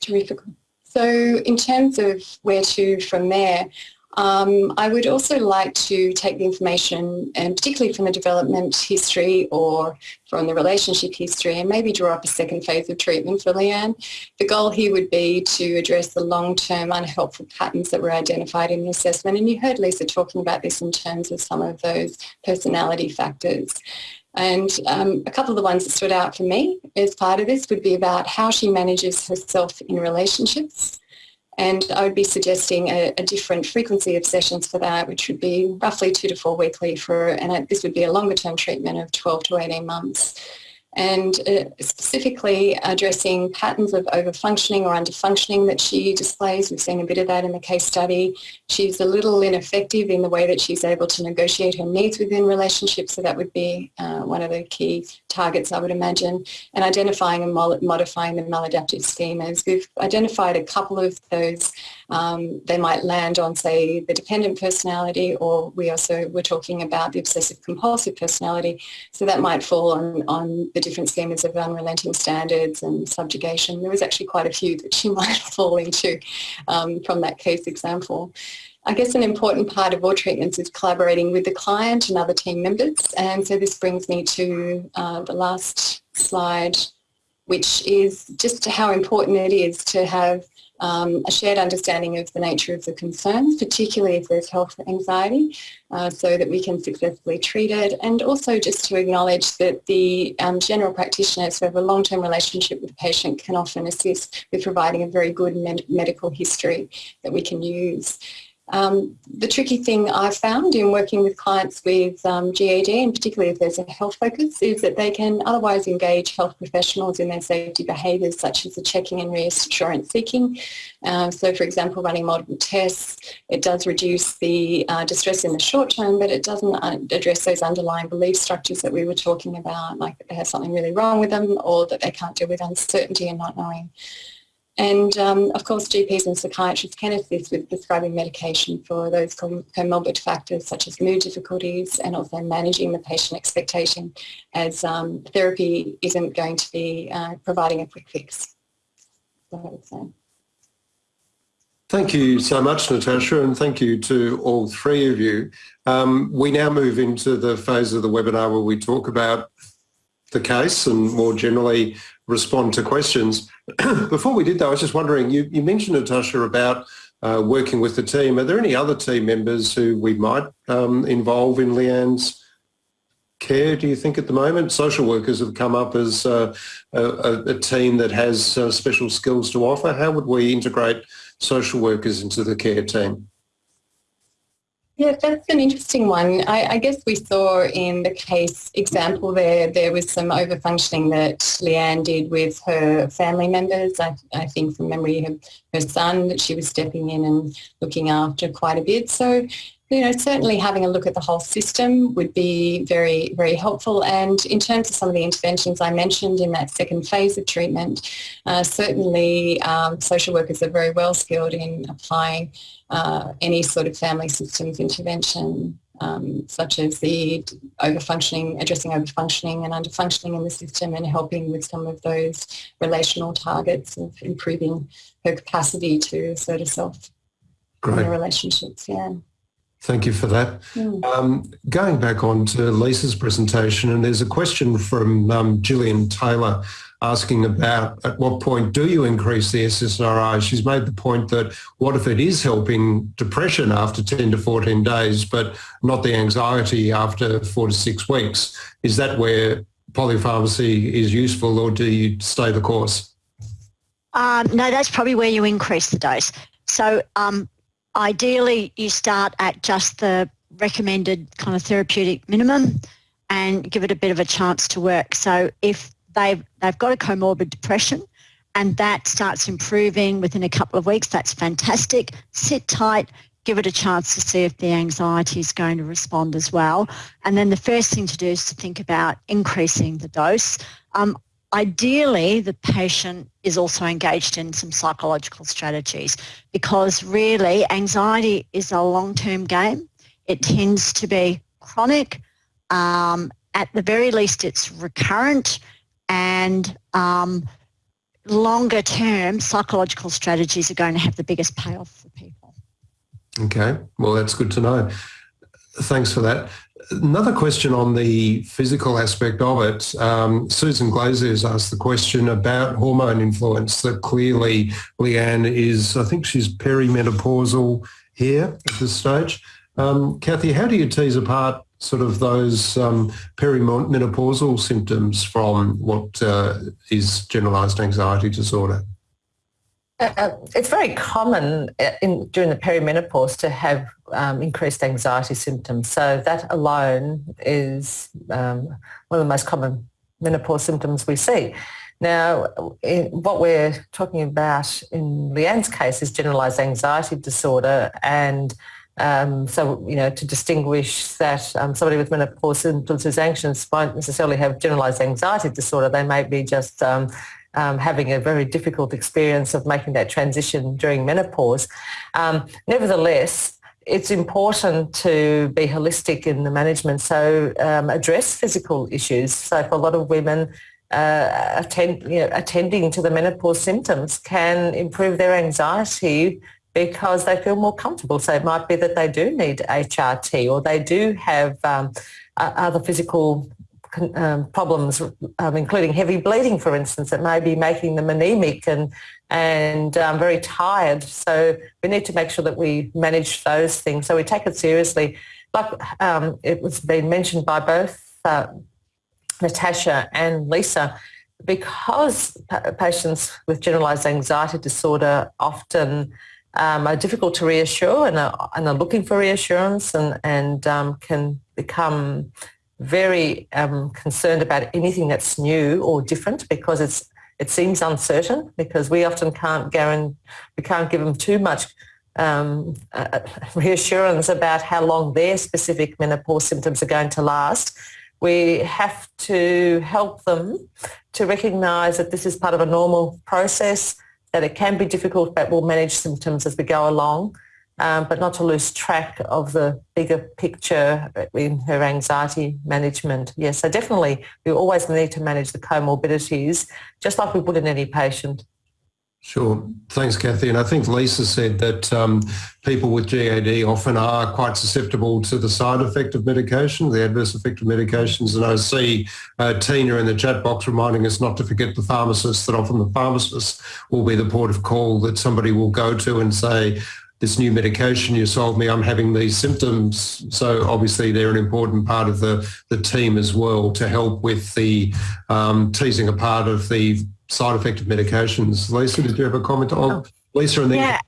Terrific. So in terms of where to from there, um, I would also like to take the information, and particularly from the development history or from the relationship history, and maybe draw up a second phase of treatment for Leanne. The goal here would be to address the long-term unhelpful patterns that were identified in the assessment. And you heard Lisa talking about this in terms of some of those personality factors. And um, a couple of the ones that stood out for me as part of this would be about how she manages herself in relationships and I would be suggesting a, a, different frequency of sessions for that, which would be roughly two to four weekly for, and this would be a longer term treatment of 12 to 18 months and uh, specifically addressing patterns of overfunctioning or underfunctioning that she displays. We've seen a bit of that in the case study. She's a little ineffective in the way that she's able to negotiate her needs within relationships, so that would be uh, one of the key targets I would imagine, and identifying and modifying the maladaptive schemas. We've identified a couple of those um, they might land on, say, the dependent personality, or we also were talking about the obsessive compulsive personality. So that might fall on, on the different schemas of unrelenting standards and subjugation. There was actually quite a few that she might fall into um, from that case example. I guess an important part of all treatments is collaborating with the client and other team members. And so this brings me to uh, the last slide which is just how important it is to have um, a shared understanding of the nature of the concerns, particularly if there's health anxiety, uh, so that we can successfully treat it. And also just to acknowledge that the um, general practitioners who have a long-term relationship with the patient can often assist with providing a very good med medical history that we can use. Um, the tricky thing I've found in working with clients with um, GAD, and particularly if there's a health focus, is that they can otherwise engage health professionals in their safety behaviours such as the checking and reassurance seeking. Uh, so for example, running multiple tests, it does reduce the uh, distress in the short term, but it doesn't uh, address those underlying belief structures that we were talking about, like that they have something really wrong with them or that they can't deal with uncertainty and not knowing. And um, of course, GPs and psychiatrists can assist with prescribing medication for those comorbid factors such as mood difficulties and also managing the patient expectation as um, therapy isn't going to be uh, providing a quick fix. Thank you so much, Natasha, and thank you to all three of you. Um, we now move into the phase of the webinar where we talk about the case and more generally respond to questions. Before we did though, I was just wondering, you, you mentioned Natasha about uh, working with the team. Are there any other team members who we might um, involve in Leanne's care, do you think, at the moment? Social workers have come up as uh, a, a, team that has uh, special skills to offer. How would we integrate social workers into the care team? Yeah, that's an interesting one. I, I, guess we saw in the case example there, there was some overfunctioning that Leanne did with her family members. I, I think from memory, her, her son, that she was stepping in and looking after quite a bit. So you know, certainly having a look at the whole system would be very, very helpful. And in terms of some of the interventions I mentioned in that second phase of treatment, uh, certainly um, social workers are very well skilled in applying uh, any sort of family systems intervention, um, such as the overfunctioning, addressing overfunctioning and underfunctioning in the system and helping with some of those relational targets of improving her capacity to assert herself Great. in the relationships. Yeah. Thank you for that. Mm. Um, going back on to Lisa's presentation, and there's a question from um, Gillian Taylor asking about at what point do you increase the SSRI? She's made the point that what if it is helping depression after 10 to 14 days, but not the anxiety after four to six weeks? Is that where polypharmacy is useful or do you stay the course? Um, no, that's probably where you increase the dose. So um, ideally you start at just the recommended kind of therapeutic minimum and give it a bit of a chance to work. So if they've, they've got a comorbid depression and that starts improving within a couple of weeks, that's fantastic. Sit tight, give it a chance to see if the anxiety is going to respond as well. And then the first thing to do is to think about increasing the dose. Um, Ideally, the patient is also engaged in some psychological strategies because really anxiety is a long-term game. It tends to be chronic. Um, at the very least, it's recurrent and um, longer term psychological strategies are going to have the biggest payoff for people. Okay, well, that's good to know. Thanks for that. Another question on the physical aspect of it. Um, Susan Glazer has asked the question about hormone influence that clearly Leanne is, I think she's perimenopausal here at this stage. Um, Kathy, how do you tease apart sort of those um, perimenopausal symptoms from what uh, is generalised anxiety disorder? Uh, uh, it's very common uh, in, during the perimenopause to have um, increased anxiety symptoms. So that alone is um, one of the most common menopause symptoms we see. Now, what we're talking about in Leanne's case is generalised anxiety disorder and um, so, you know, to distinguish that um, somebody with menopause symptoms who's anxious won't necessarily have generalised anxiety disorder. They may be just um, um, having a very difficult experience of making that transition during menopause. Um, nevertheless, it's important to be holistic in the management, so um, address physical issues. So for a lot of women, uh, attend, you know, attending to the menopause symptoms can improve their anxiety because they feel more comfortable. So it might be that they do need HRT or they do have um, other physical um, problems, um, including heavy bleeding, for instance, that may be making them anemic and and um, very tired. So we need to make sure that we manage those things. So we take it seriously. Like um, it was been mentioned by both uh, Natasha and Lisa, because patients with generalised anxiety disorder often um, are difficult to reassure and are, and are looking for reassurance and, and um, can become very um, concerned about anything that's new or different because it's it seems uncertain because we often can't guarantee we can't give them too much um, uh, reassurance about how long their specific menopause symptoms are going to last. We have to help them to recognise that this is part of a normal process that it can be difficult, but we'll manage symptoms as we go along, um, but not to lose track of the bigger picture in her anxiety management. Yes, so definitely we always need to manage the comorbidities, just like we would in any patient. Sure. Thanks, Kathy. And I think Lisa said that um, people with GAD often are quite susceptible to the side effect of medication, the adverse effect of medications. And I see uh, Tina in the chat box reminding us not to forget the pharmacist, that often the pharmacist will be the port of call that somebody will go to and say, this new medication you sold me, I'm having these symptoms. So obviously they're an important part of the, the team as well to help with the um, teasing apart of the side effect of medications. Lisa, did you have a comment on oh, Lisa and then? Yeah,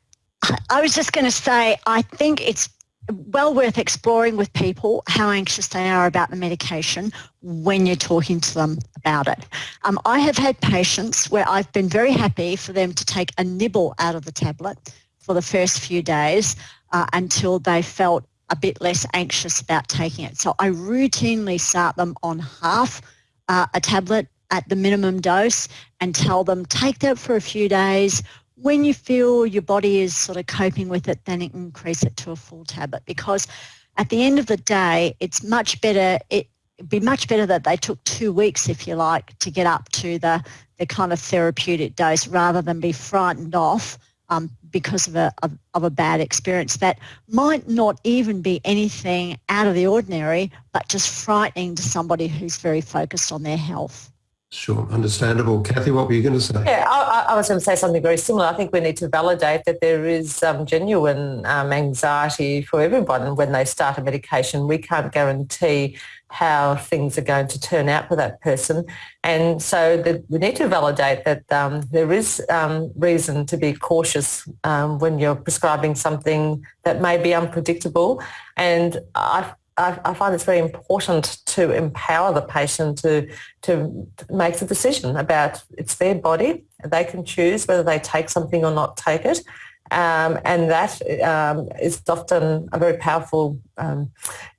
I was just going to say, I think it's well worth exploring with people how anxious they are about the medication when you're talking to them about it. Um, I have had patients where I've been very happy for them to take a nibble out of the tablet for the first few days uh, until they felt a bit less anxious about taking it. So I routinely start them on half uh, a tablet at the minimum dose and tell them take that for a few days. When you feel your body is sort of coping with it, then increase it to a full tablet because at the end of the day, it's much better, it, would be much better that they took two weeks, if you like, to get up to the, the kind of therapeutic dose rather than be frightened off um, because of a, of, of, a bad experience that might not even be anything out of the ordinary, but just frightening to somebody who's very focused on their health. Sure, understandable. Kathy, what were you going to say? Yeah, I, I, was going to say something very similar. I think we need to validate that there is um, genuine um, anxiety for everyone when they start a medication. We can't guarantee how things are going to turn out for that person. And so the, we need to validate that um, there is um, reason to be cautious um, when you're prescribing something that may be unpredictable. And I I, I, find it's very important to empower the patient to, to make the decision about it's their body. They can choose whether they take something or not take it. Um, and that um, is often a very powerful um,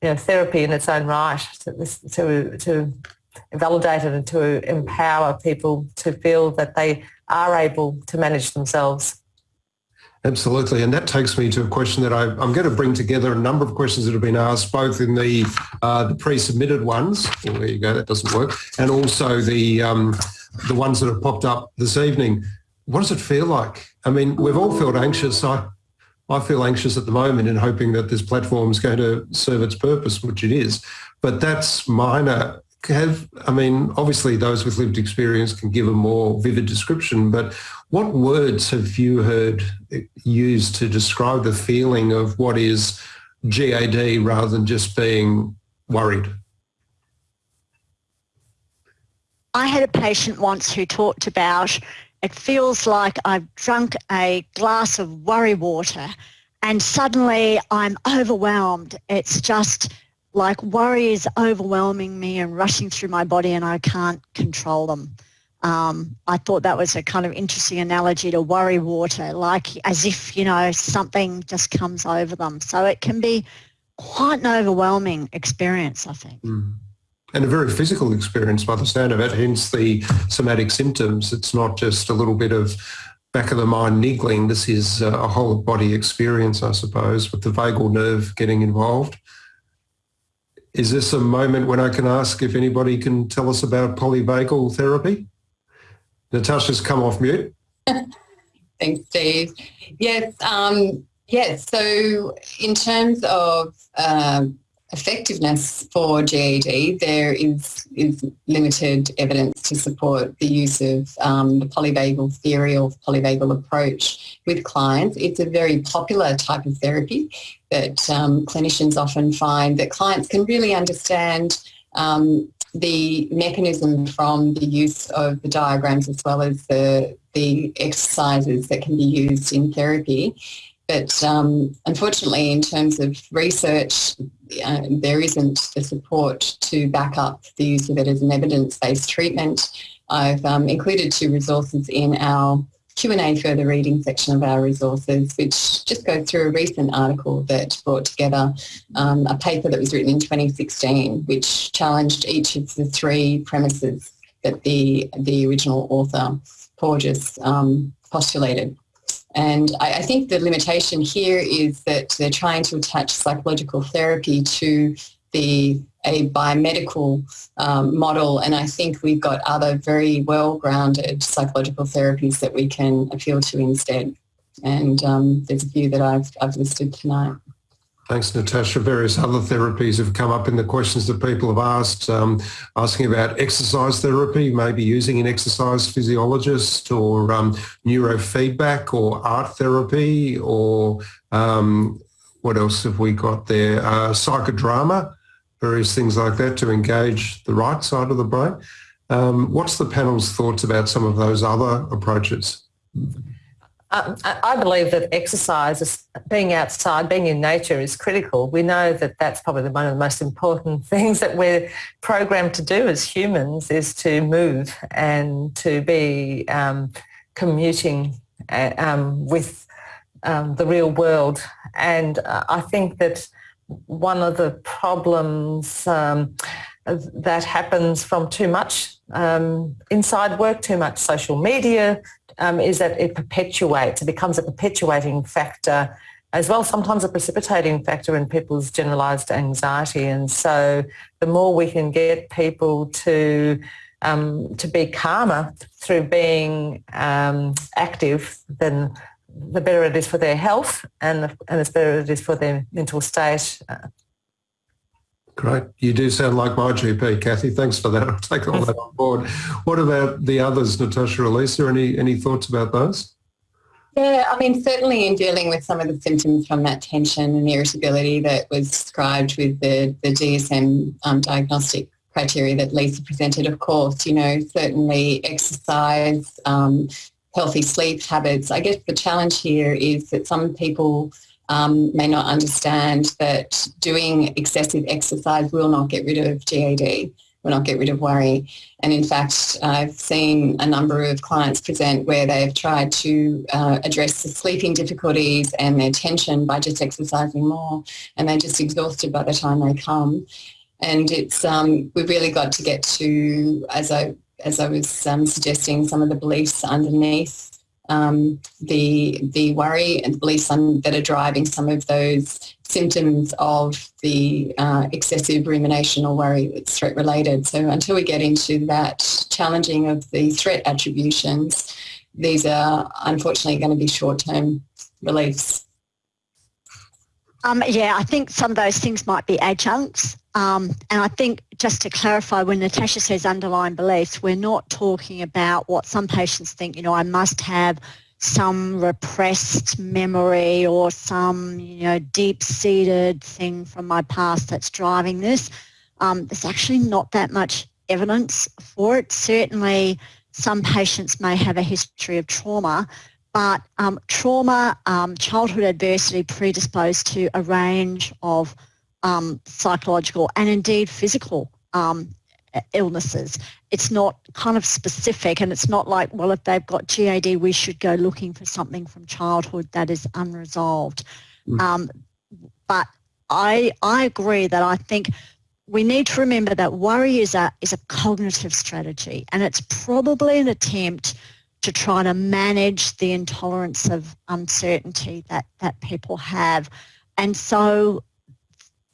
you know, therapy in its own right to, to, to validate it and to empower people to feel that they are able to manage themselves. Absolutely. And that takes me to a question that I, am going to bring together a number of questions that have been asked, both in the, uh, the pre-submitted ones, there you go, that doesn't work, and also the, um, the ones that have popped up this evening. What does it feel like? I mean, we've all felt anxious. I, I feel anxious at the moment in hoping that this platform is going to serve its purpose, which it is. But that's minor have, I mean, obviously those with lived experience can give a more vivid description, but what words have you heard used to describe the feeling of what is GAD rather than just being worried? I had a patient once who talked about it feels like I've drunk a glass of worry water and suddenly I'm overwhelmed. It's just like worry is overwhelming me and rushing through my body and I can't control them. Um, I thought that was a kind of interesting analogy to worry water, like as if, you know, something just comes over them. So it can be quite an overwhelming experience, I think. Mm. And a very physical experience by the sound of it, hence the somatic symptoms. It's not just a little bit of back of the mind niggling. This is a whole body experience, I suppose, with the vagal nerve getting involved. Is this a moment when I can ask if anybody can tell us about polyvagal therapy? Natasha's come off mute. Thanks, Steve. Yes, um, yes. So in terms of um, effectiveness for GAD, there is, is limited evidence to support the use of um, the polyvagal theory or polyvagal approach with clients. It's a very popular type of therapy that um, clinicians often find that clients can really understand um, the mechanism from the use of the diagrams as well as the, the exercises that can be used in therapy. But um, unfortunately, in terms of research, uh, there isn't the support to back up the use of it as an evidence-based treatment. I've um, included two resources in our Q&A further reading section of our resources, which just goes through a recent article that brought together um, a paper that was written in 2016, which challenged each of the three premises that the, the original author, Porges, um, postulated. And I, I, think the limitation here is that they're trying to attach psychological therapy to the a biomedical um, model and I think we've got other very well-grounded psychological therapies that we can appeal to instead. And um, there's a few that I've, I've listed tonight. Thanks, Natasha. Various other therapies have come up in the questions that people have asked, um, asking about exercise therapy, maybe using an exercise physiologist or um, neurofeedback or art therapy or um, what else have we got there? Uh, psychodrama, various things like that to engage the right side of the brain. Um, what's the panel's thoughts about some of those other approaches? Um, I believe that exercise, being outside, being in nature is critical. We know that that's probably one of the most important things that we're programmed to do as humans is to move and to be um, commuting uh, um, with um, the real world. And uh, I think that one of the problems um, that happens from too much um, inside work, too much social media, um, is that it perpetuates, it becomes a perpetuating factor as well, sometimes a precipitating factor in people's generalised anxiety. And so the more we can get people to um, to be calmer through being um, active, then the better it is for their health and, the, and the better it is for their mental state. Great. You do sound like my GP, Kathy. Thanks for that. I'll take all that on board. What about the others, Natasha or Lisa? Any, any thoughts about those? Yeah, I mean, certainly in dealing with some of the symptoms from that tension and irritability that was described with the, the DSM um, diagnostic criteria that Lisa presented, of course, you know, certainly exercise, um, healthy sleep habits. I guess the challenge here is that some people um, may not understand that doing excessive exercise will not get rid of GAD, will not get rid of worry. And in fact, I've seen a number of clients present where they've tried to uh, address the sleeping difficulties and their tension by just exercising more and they're just exhausted by the time they come. And it's um, we've really got to get to, as I as I was um, suggesting, some of the beliefs underneath um, the the worry and beliefs that are driving some of those symptoms of the uh, excessive rumination or worry that's threat related. So until we get into that challenging of the threat attributions, these are unfortunately going to be short-term reliefs. Um, yeah, I think some of those things might be adjuncts. Um, and I think just to clarify, when Natasha says underlying beliefs, we're not talking about what some patients think, you know, I must have some repressed memory or some, you know, deep-seated thing from my past that's driving this. Um, there's actually not that much evidence for it. Certainly some patients may have a history of trauma, but um, trauma, um, childhood adversity predisposed to a range of um, psychological and indeed physical um, illnesses. It's not kind of specific and it's not like, well, if they've got GAD, we should go looking for something from childhood that is unresolved. Mm. Um, but I, I agree that I think we need to remember that worry is a, is a cognitive strategy and it's probably an attempt to try to manage the intolerance of uncertainty that, that people have. And so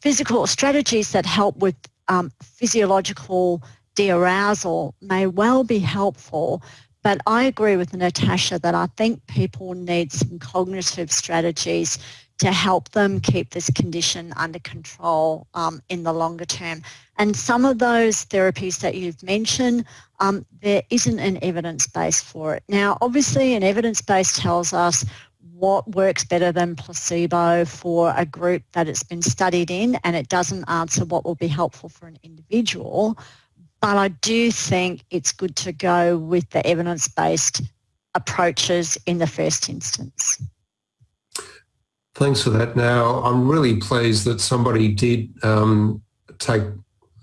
physical strategies that help with um, physiological de-arousal may well be helpful, but I agree with Natasha that I think people need some cognitive strategies to help them keep this condition under control um, in the longer term. And some of those therapies that you've mentioned, um, there isn't an evidence base for it. Now, obviously, an evidence base tells us what works better than placebo for a group that it's been studied in and it doesn't answer what will be helpful for an individual. But I do think it's good to go with the evidence-based approaches in the first instance. Thanks for that. Now, I'm really pleased that somebody did um, take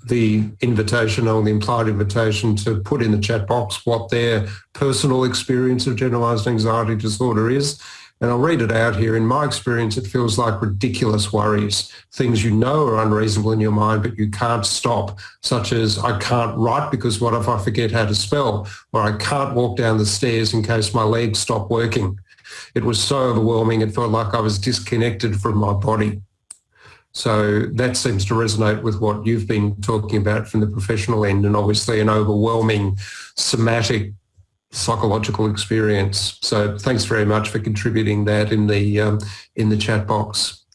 the invitation or the implied invitation to put in the chat box what their personal experience of generalised anxiety disorder is. And I'll read it out here. In my experience, it feels like ridiculous worries, things you know are unreasonable in your mind, but you can't stop, such as I can't write because what if I forget how to spell, or I can't walk down the stairs in case my legs stop working. It was so overwhelming, it felt like I was disconnected from my body. So that seems to resonate with what you've been talking about from the professional end and obviously an overwhelming somatic psychological experience. So thanks very much for contributing that in the um, in the chat box.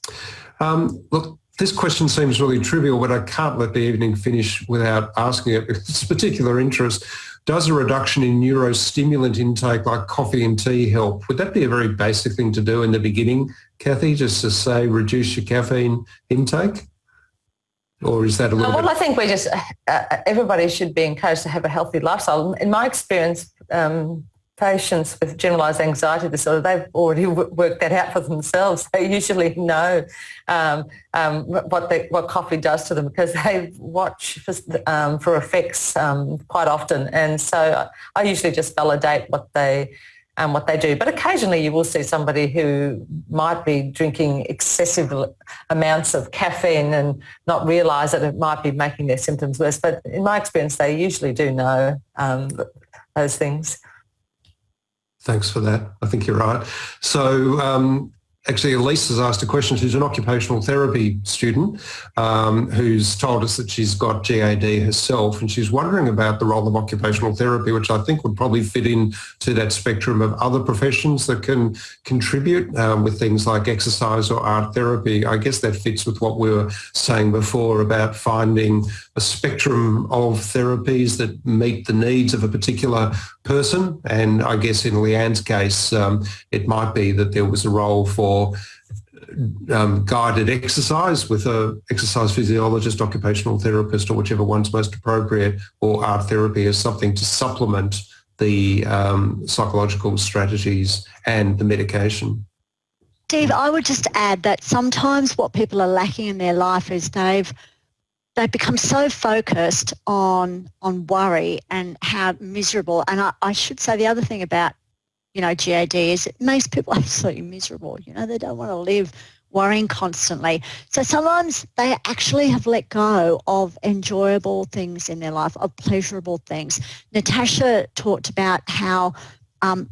Um, look, this question seems really trivial, but I can't let the evening finish without asking it. It's particular interest. Does a reduction in neurostimulant intake like coffee and tea help? Would that be a very basic thing to do in the beginning, Kathy, just to say reduce your caffeine intake? Or is that a little Well, bit... I think we just, uh, everybody should be encouraged to have a healthy lifestyle. In my experience, um, patients with generalised anxiety disorder, they've already worked that out for themselves. They usually know um, um, what the, what coffee does to them because they watch for, um, for effects um, quite often. And so I usually just validate what they um, what they do. But occasionally you will see somebody who might be drinking excessive amounts of caffeine and not realise that it might be making their symptoms worse. But in my experience, they usually do know um, those things. Thanks for that. I think you're right. So um, actually Elise has asked a question. She's an occupational therapy student um, who's told us that she's got GAD herself and she's wondering about the role of occupational therapy, which I think would probably fit in to that spectrum of other professions that can contribute um, with things like exercise or art therapy. I guess that fits with what we were saying before about finding a spectrum of therapies that meet the needs of a particular person. And I guess in Leanne's case, um, it might be that there was a role for um, guided exercise with a exercise physiologist, occupational therapist, or whichever one's most appropriate, or art therapy as something to supplement the um, psychological strategies and the medication. Steve, I would just add that sometimes what people are lacking in their life is they've they've become so focused on on worry and how miserable. And I, I should say the other thing about you know GAD is it makes people absolutely miserable. You know they don't want to live worrying constantly. So sometimes they actually have let go of enjoyable things in their life, of pleasurable things. Natasha talked about how um,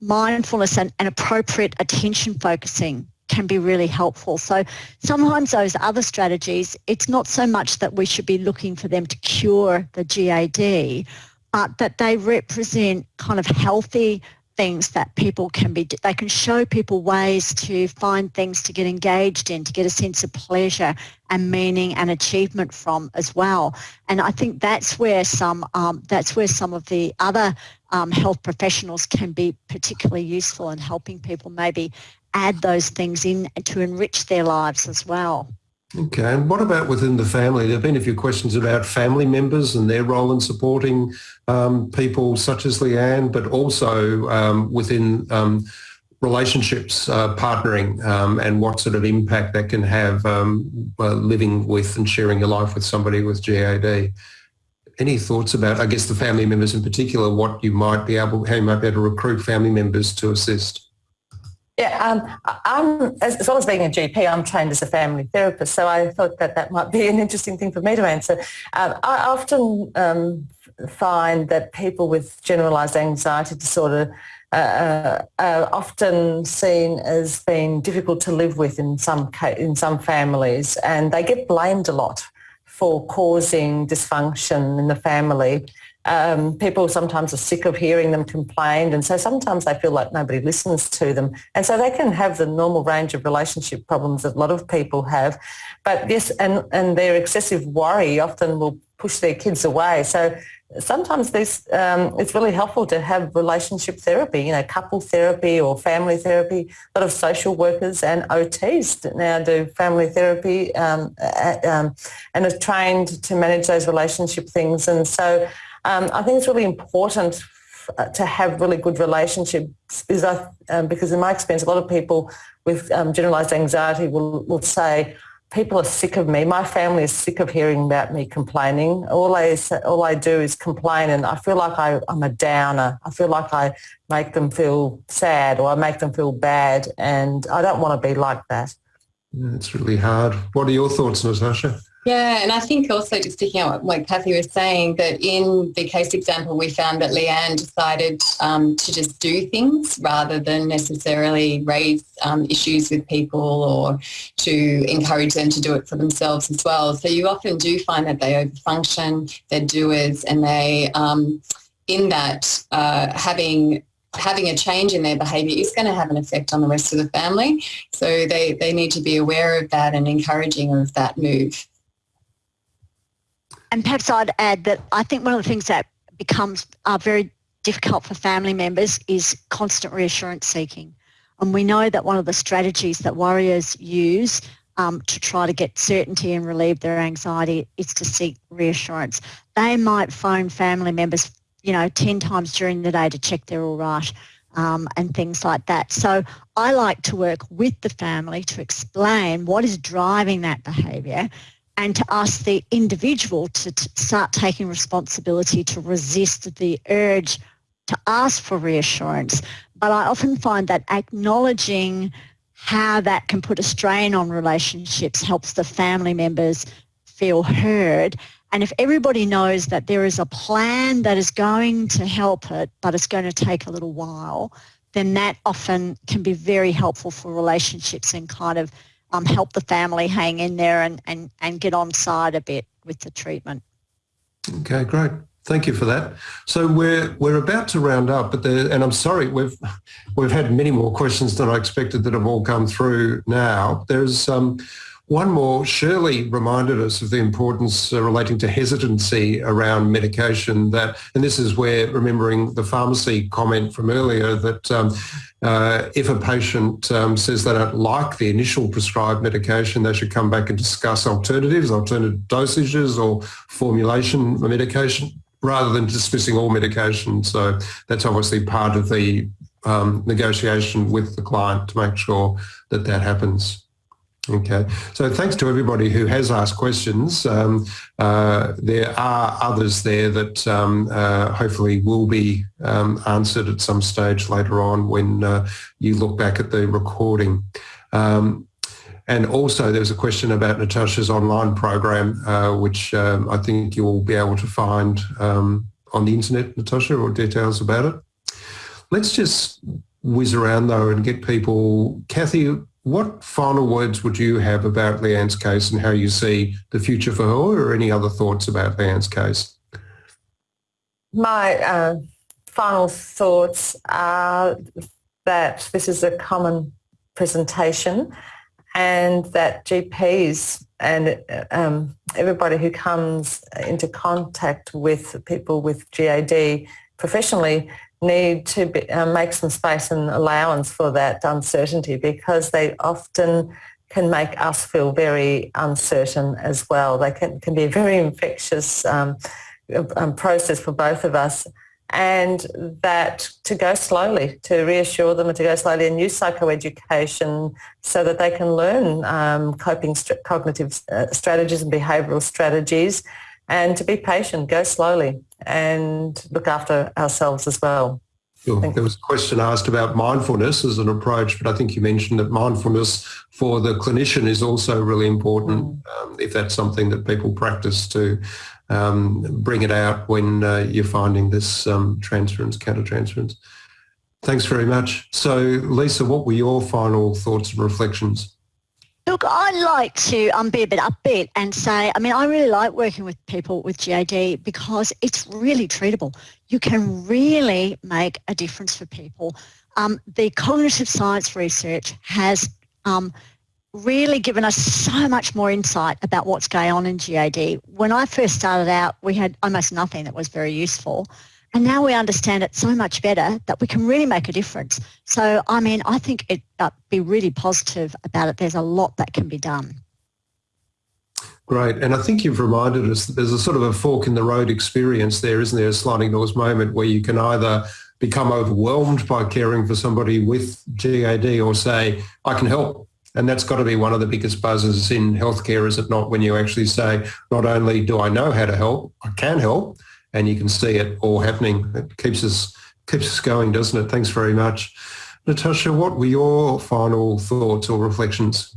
mindfulness and, and appropriate attention focusing can be really helpful. So sometimes those other strategies, it's not so much that we should be looking for them to cure the GAD, but that they represent kind of healthy things that people can be, they can show people ways to find things to get engaged in, to get a sense of pleasure and meaning and achievement from as well. And I think that's where some, um, that's where some of the other um, health professionals can be particularly useful in helping people maybe add those things in to enrich their lives as well. Okay, and what about within the family? There have been a few questions about family members and their role in supporting um, people such as Leanne, but also um, within um, relationships, uh, partnering, um, and what sort of impact that can have um, uh, living with and sharing your life with somebody with GAD. Any thoughts about, I guess, the family members in particular, what you might be able, how you might be able to recruit family members to assist? Yeah, um, I'm, as, well as being a GP, I'm trained as a family therapist, so I thought that that might be an interesting thing for me to answer. Um, I often um, find that people with generalised anxiety disorder uh, uh, are often seen as being difficult to live with in some in some families, and they get blamed a lot for causing dysfunction in the family. Um, people sometimes are sick of hearing them complain and so sometimes they feel like nobody listens to them and so they can have the normal range of relationship problems that a lot of people have but yes and, and their excessive worry often will push their kids away so sometimes this um, it's really helpful to have relationship therapy, you know, couple therapy or family therapy. A lot of social workers and OTs now do family therapy um, um, and are trained to manage those relationship things. And so um, I think it's really important uh, to have really good relationships because, I, um, because in my experience, a lot of people with um, generalised anxiety will, will say, people are sick of me. My family is sick of hearing about me complaining. All I, all I do is complain and I feel like I, I'm a downer. I feel like I make them feel sad or I make them feel bad and I don't want to be like that. It's really hard. What are your thoughts, Natasha? Yeah, and I think also just picking up what Kathy was saying, that in the case example, we found that Leanne decided um, to just do things rather than necessarily raise um, issues with people or to encourage them to do it for themselves as well. So you often do find that they overfunction, they're doers, and they, um, in that, uh, having having a change in their behaviour is going to have an effect on the rest of the family. So they, they need to be aware of that and encouraging of that move. And perhaps I'd add that I think one of the things that becomes uh, very difficult for family members is constant reassurance seeking. And we know that one of the strategies that warriors use um, to try to get certainty and relieve their anxiety is to seek reassurance. They might phone family members, you know, 10 times during the day to check they're all right um, and things like that. So I like to work with the family to explain what is driving that behaviour and to ask the individual to, start taking responsibility to resist the urge to ask for reassurance. But I often find that acknowledging how that can put a strain on relationships helps the family members feel heard. And if everybody knows that there is a plan that is going to help it, but it's going to take a little while, then that often can be very helpful for relationships and kind of um, help the family hang in there and, and, and get on side a bit with the treatment. Okay, great. Thank you for that. So we're we're about to round up, but the, and I'm sorry we've we've had many more questions than I expected that have all come through now. There's um, one more, Shirley reminded us of the importance uh, relating to hesitancy around medication that, and this is where remembering the pharmacy comment from earlier that um, uh, if a patient um, says they don't like the initial prescribed medication, they should come back and discuss alternatives, alternative dosages or formulation medication rather than dismissing all medication. So that's obviously part of the um, negotiation with the client to make sure that that happens. Okay, so thanks to everybody who has asked questions. Um, uh, there are others there that um, uh, hopefully will be um, answered at some stage later on when uh, you look back at the recording. Um, and also there was a question about Natasha's online program, uh, which um, I think you'll be able to find um, on the internet, Natasha, or details about it. Let's just whiz around though and get people, Kathy, what final words would you have about Leanne's case and how you see the future for her or any other thoughts about Leanne's case? My uh, final thoughts are that this is a common presentation and that GPs and um, everybody who comes into contact with people with GAD professionally need to be, uh, make some space and allowance for that uncertainty because they often can make us feel very uncertain as well. They can, can be a very infectious um, um, process for both of us and that to go slowly, to reassure them and to go slowly and use psychoeducation so that they can learn um, coping st- cognitive uh, strategies and behavioural strategies and to be patient, go slowly and look after ourselves as well. Sure. There was a question asked about mindfulness as an approach, but I think you mentioned that mindfulness for the clinician is also really important mm. um, if that's something that people practice to um, bring it out when uh, you're finding this um, transference, countertransference. Thanks very much. So, Lisa, what were your final thoughts and reflections? Look, I like to um, be a bit upbeat and say, I mean, I really like working with people with GAD because it's really treatable. You can really make a difference for people. Um, the cognitive science research has um, really given us so much more insight about what's going on in GAD. When I first started out, we had almost nothing that was very useful. And now we understand it so much better that we can really make a difference. So, I mean, I think it uh, be really positive about it. There's a lot that can be done. Great. And I think you've reminded us that there's a sort of a fork in the road experience there, isn't there? A sliding doors moment where you can either become overwhelmed by caring for somebody with GAD or say, I can help. And that's got to be one of the biggest buzzes in healthcare, is it not? When you actually say, not only do I know how to help, I can help, and you can see it all happening. It keeps us keeps us going, doesn't it? Thanks very much. Natasha, what were your final thoughts or reflections?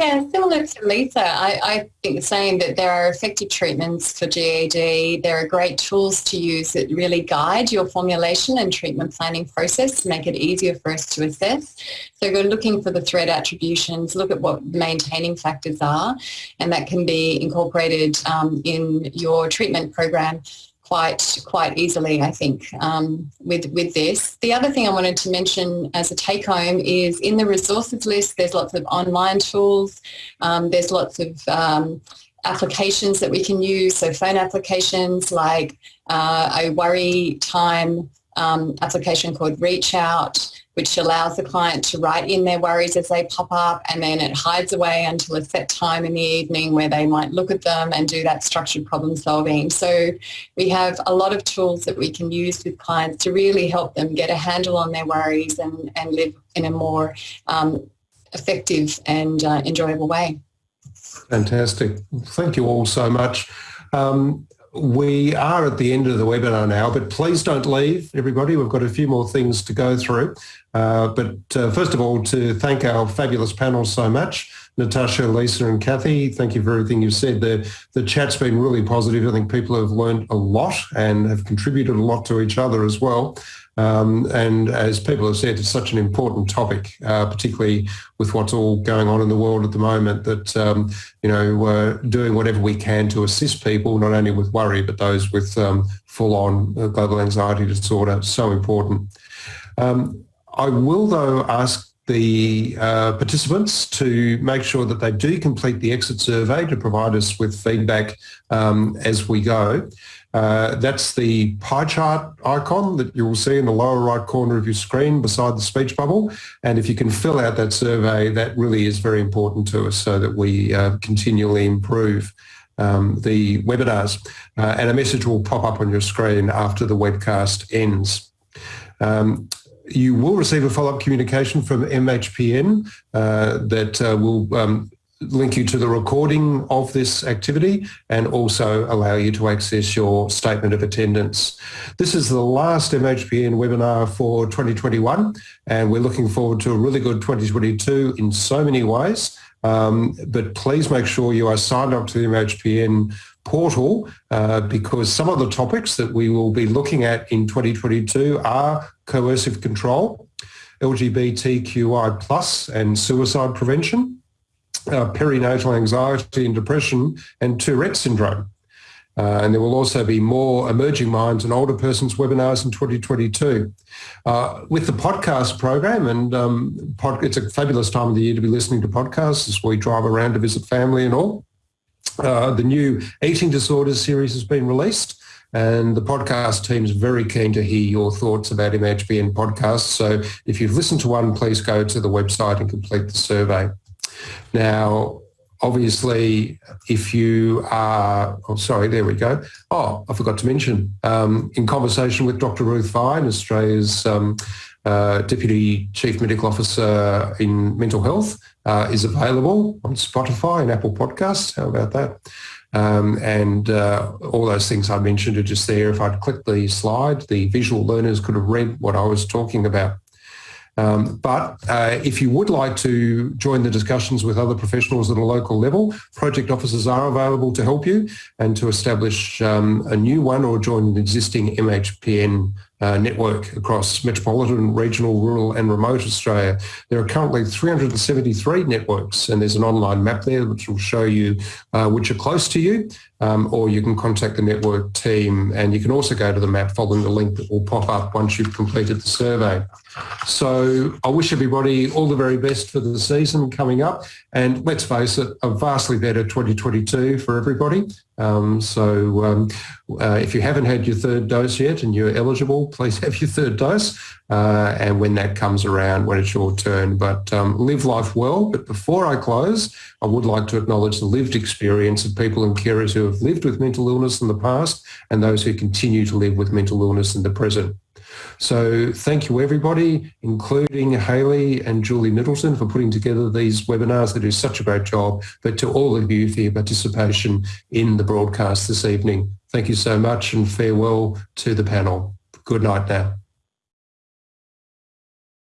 Yeah, similar to Lisa, I, I think the same that there are effective treatments for GAD. There are great tools to use that really guide your formulation and treatment planning process to make it easier for us to assess. So go looking for the threat attributions, look at what maintaining factors are, and that can be incorporated um, in your treatment program quite quite easily, I think, um, with with this. The other thing I wanted to mention as a take home is in the resources list. There's lots of online tools. Um, there's lots of um, applications that we can use. So phone applications like uh, a worry time um, application called Reach Out which allows the client to write in their worries as they pop up and then it hides away until a set time in the evening where they might look at them and do that structured problem solving. So we have a lot of tools that we can use with clients to really help them get a handle on their worries and, and live in a more um, effective and uh, enjoyable way. Fantastic. Thank you all so much. Um, we are at the end of the webinar now, but please don't leave, everybody. We've got a few more things to go through. Uh, but uh, first of all, to thank our fabulous panel so much. Natasha, Lisa and Kathy, thank you for everything you've said. The, the chat's been really positive. I think people have learned a lot and have contributed a lot to each other as well. Um, and as people have said, it's such an important topic, uh, particularly with what's all going on in the world at the moment, that, um, you know, we're doing whatever we can to assist people, not only with worry, but those with um, full-on uh, global anxiety disorder. So important. Um, I will, though, ask the uh, participants to make sure that they do complete the exit survey to provide us with feedback um, as we go. Uh, that's the pie chart icon that you will see in the lower right corner of your screen beside the speech bubble. And if you can fill out that survey, that really is very important to us so that we uh, continually improve um, the webinars. Uh, and a message will pop up on your screen after the webcast ends. Um, you will receive a follow-up communication from MHPN uh, that uh, will um, link you to the recording of this activity and also allow you to access your statement of attendance. This is the last MHPN webinar for 2021 and we're looking forward to a really good 2022 in so many ways. Um, but please make sure you are signed up to the MHPN portal uh, because some of the topics that we will be looking at in 2022 are coercive control, LGBTQI plus and suicide prevention, uh, perinatal anxiety and depression, and Tourette syndrome. Uh, and there will also be more emerging minds and older persons webinars in 2022. Uh, with the podcast program, and um, pod, it's a fabulous time of the year to be listening to podcasts as we drive around to visit family and all. Uh, the new eating disorders series has been released. And the podcast team is very keen to hear your thoughts about MHPN podcasts. So if you've listened to one, please go to the website and complete the survey. Now, obviously, if you are, oh, sorry, there we go. Oh, I forgot to mention, um, in conversation with Dr. Ruth Vine, Australia's um, uh, Deputy Chief Medical Officer in Mental Health, uh, is available on Spotify and Apple Podcasts. How about that? Um, and uh, all those things I mentioned are just there. If I'd clicked the slide, the visual learners could have read what I was talking about. Um, but uh, if you would like to join the discussions with other professionals at a local level, project officers are available to help you and to establish um, a new one or join an existing MHPN uh, network across metropolitan, regional, rural and remote Australia. There are currently 373 networks and there's an online map there which will show you uh, which are close to you um, or you can contact the network team and you can also go to the map following the link that will pop up once you've completed the survey. So I wish everybody all the very best for the season coming up and let's face it, a vastly better 2022 for everybody. Um, so um, uh, if you haven't had your third dose yet and you're eligible, please have your third dose. Uh, and when that comes around, when it's your turn. But um, live life well. But before I close, I would like to acknowledge the lived experience of people and carers who have lived with mental illness in the past and those who continue to live with mental illness in the present. So thank you everybody, including Haley and Julie Middleton for putting together these webinars. They do such a great job, but to all of you for your participation in the broadcast this evening. Thank you so much and farewell to the panel. Good night now.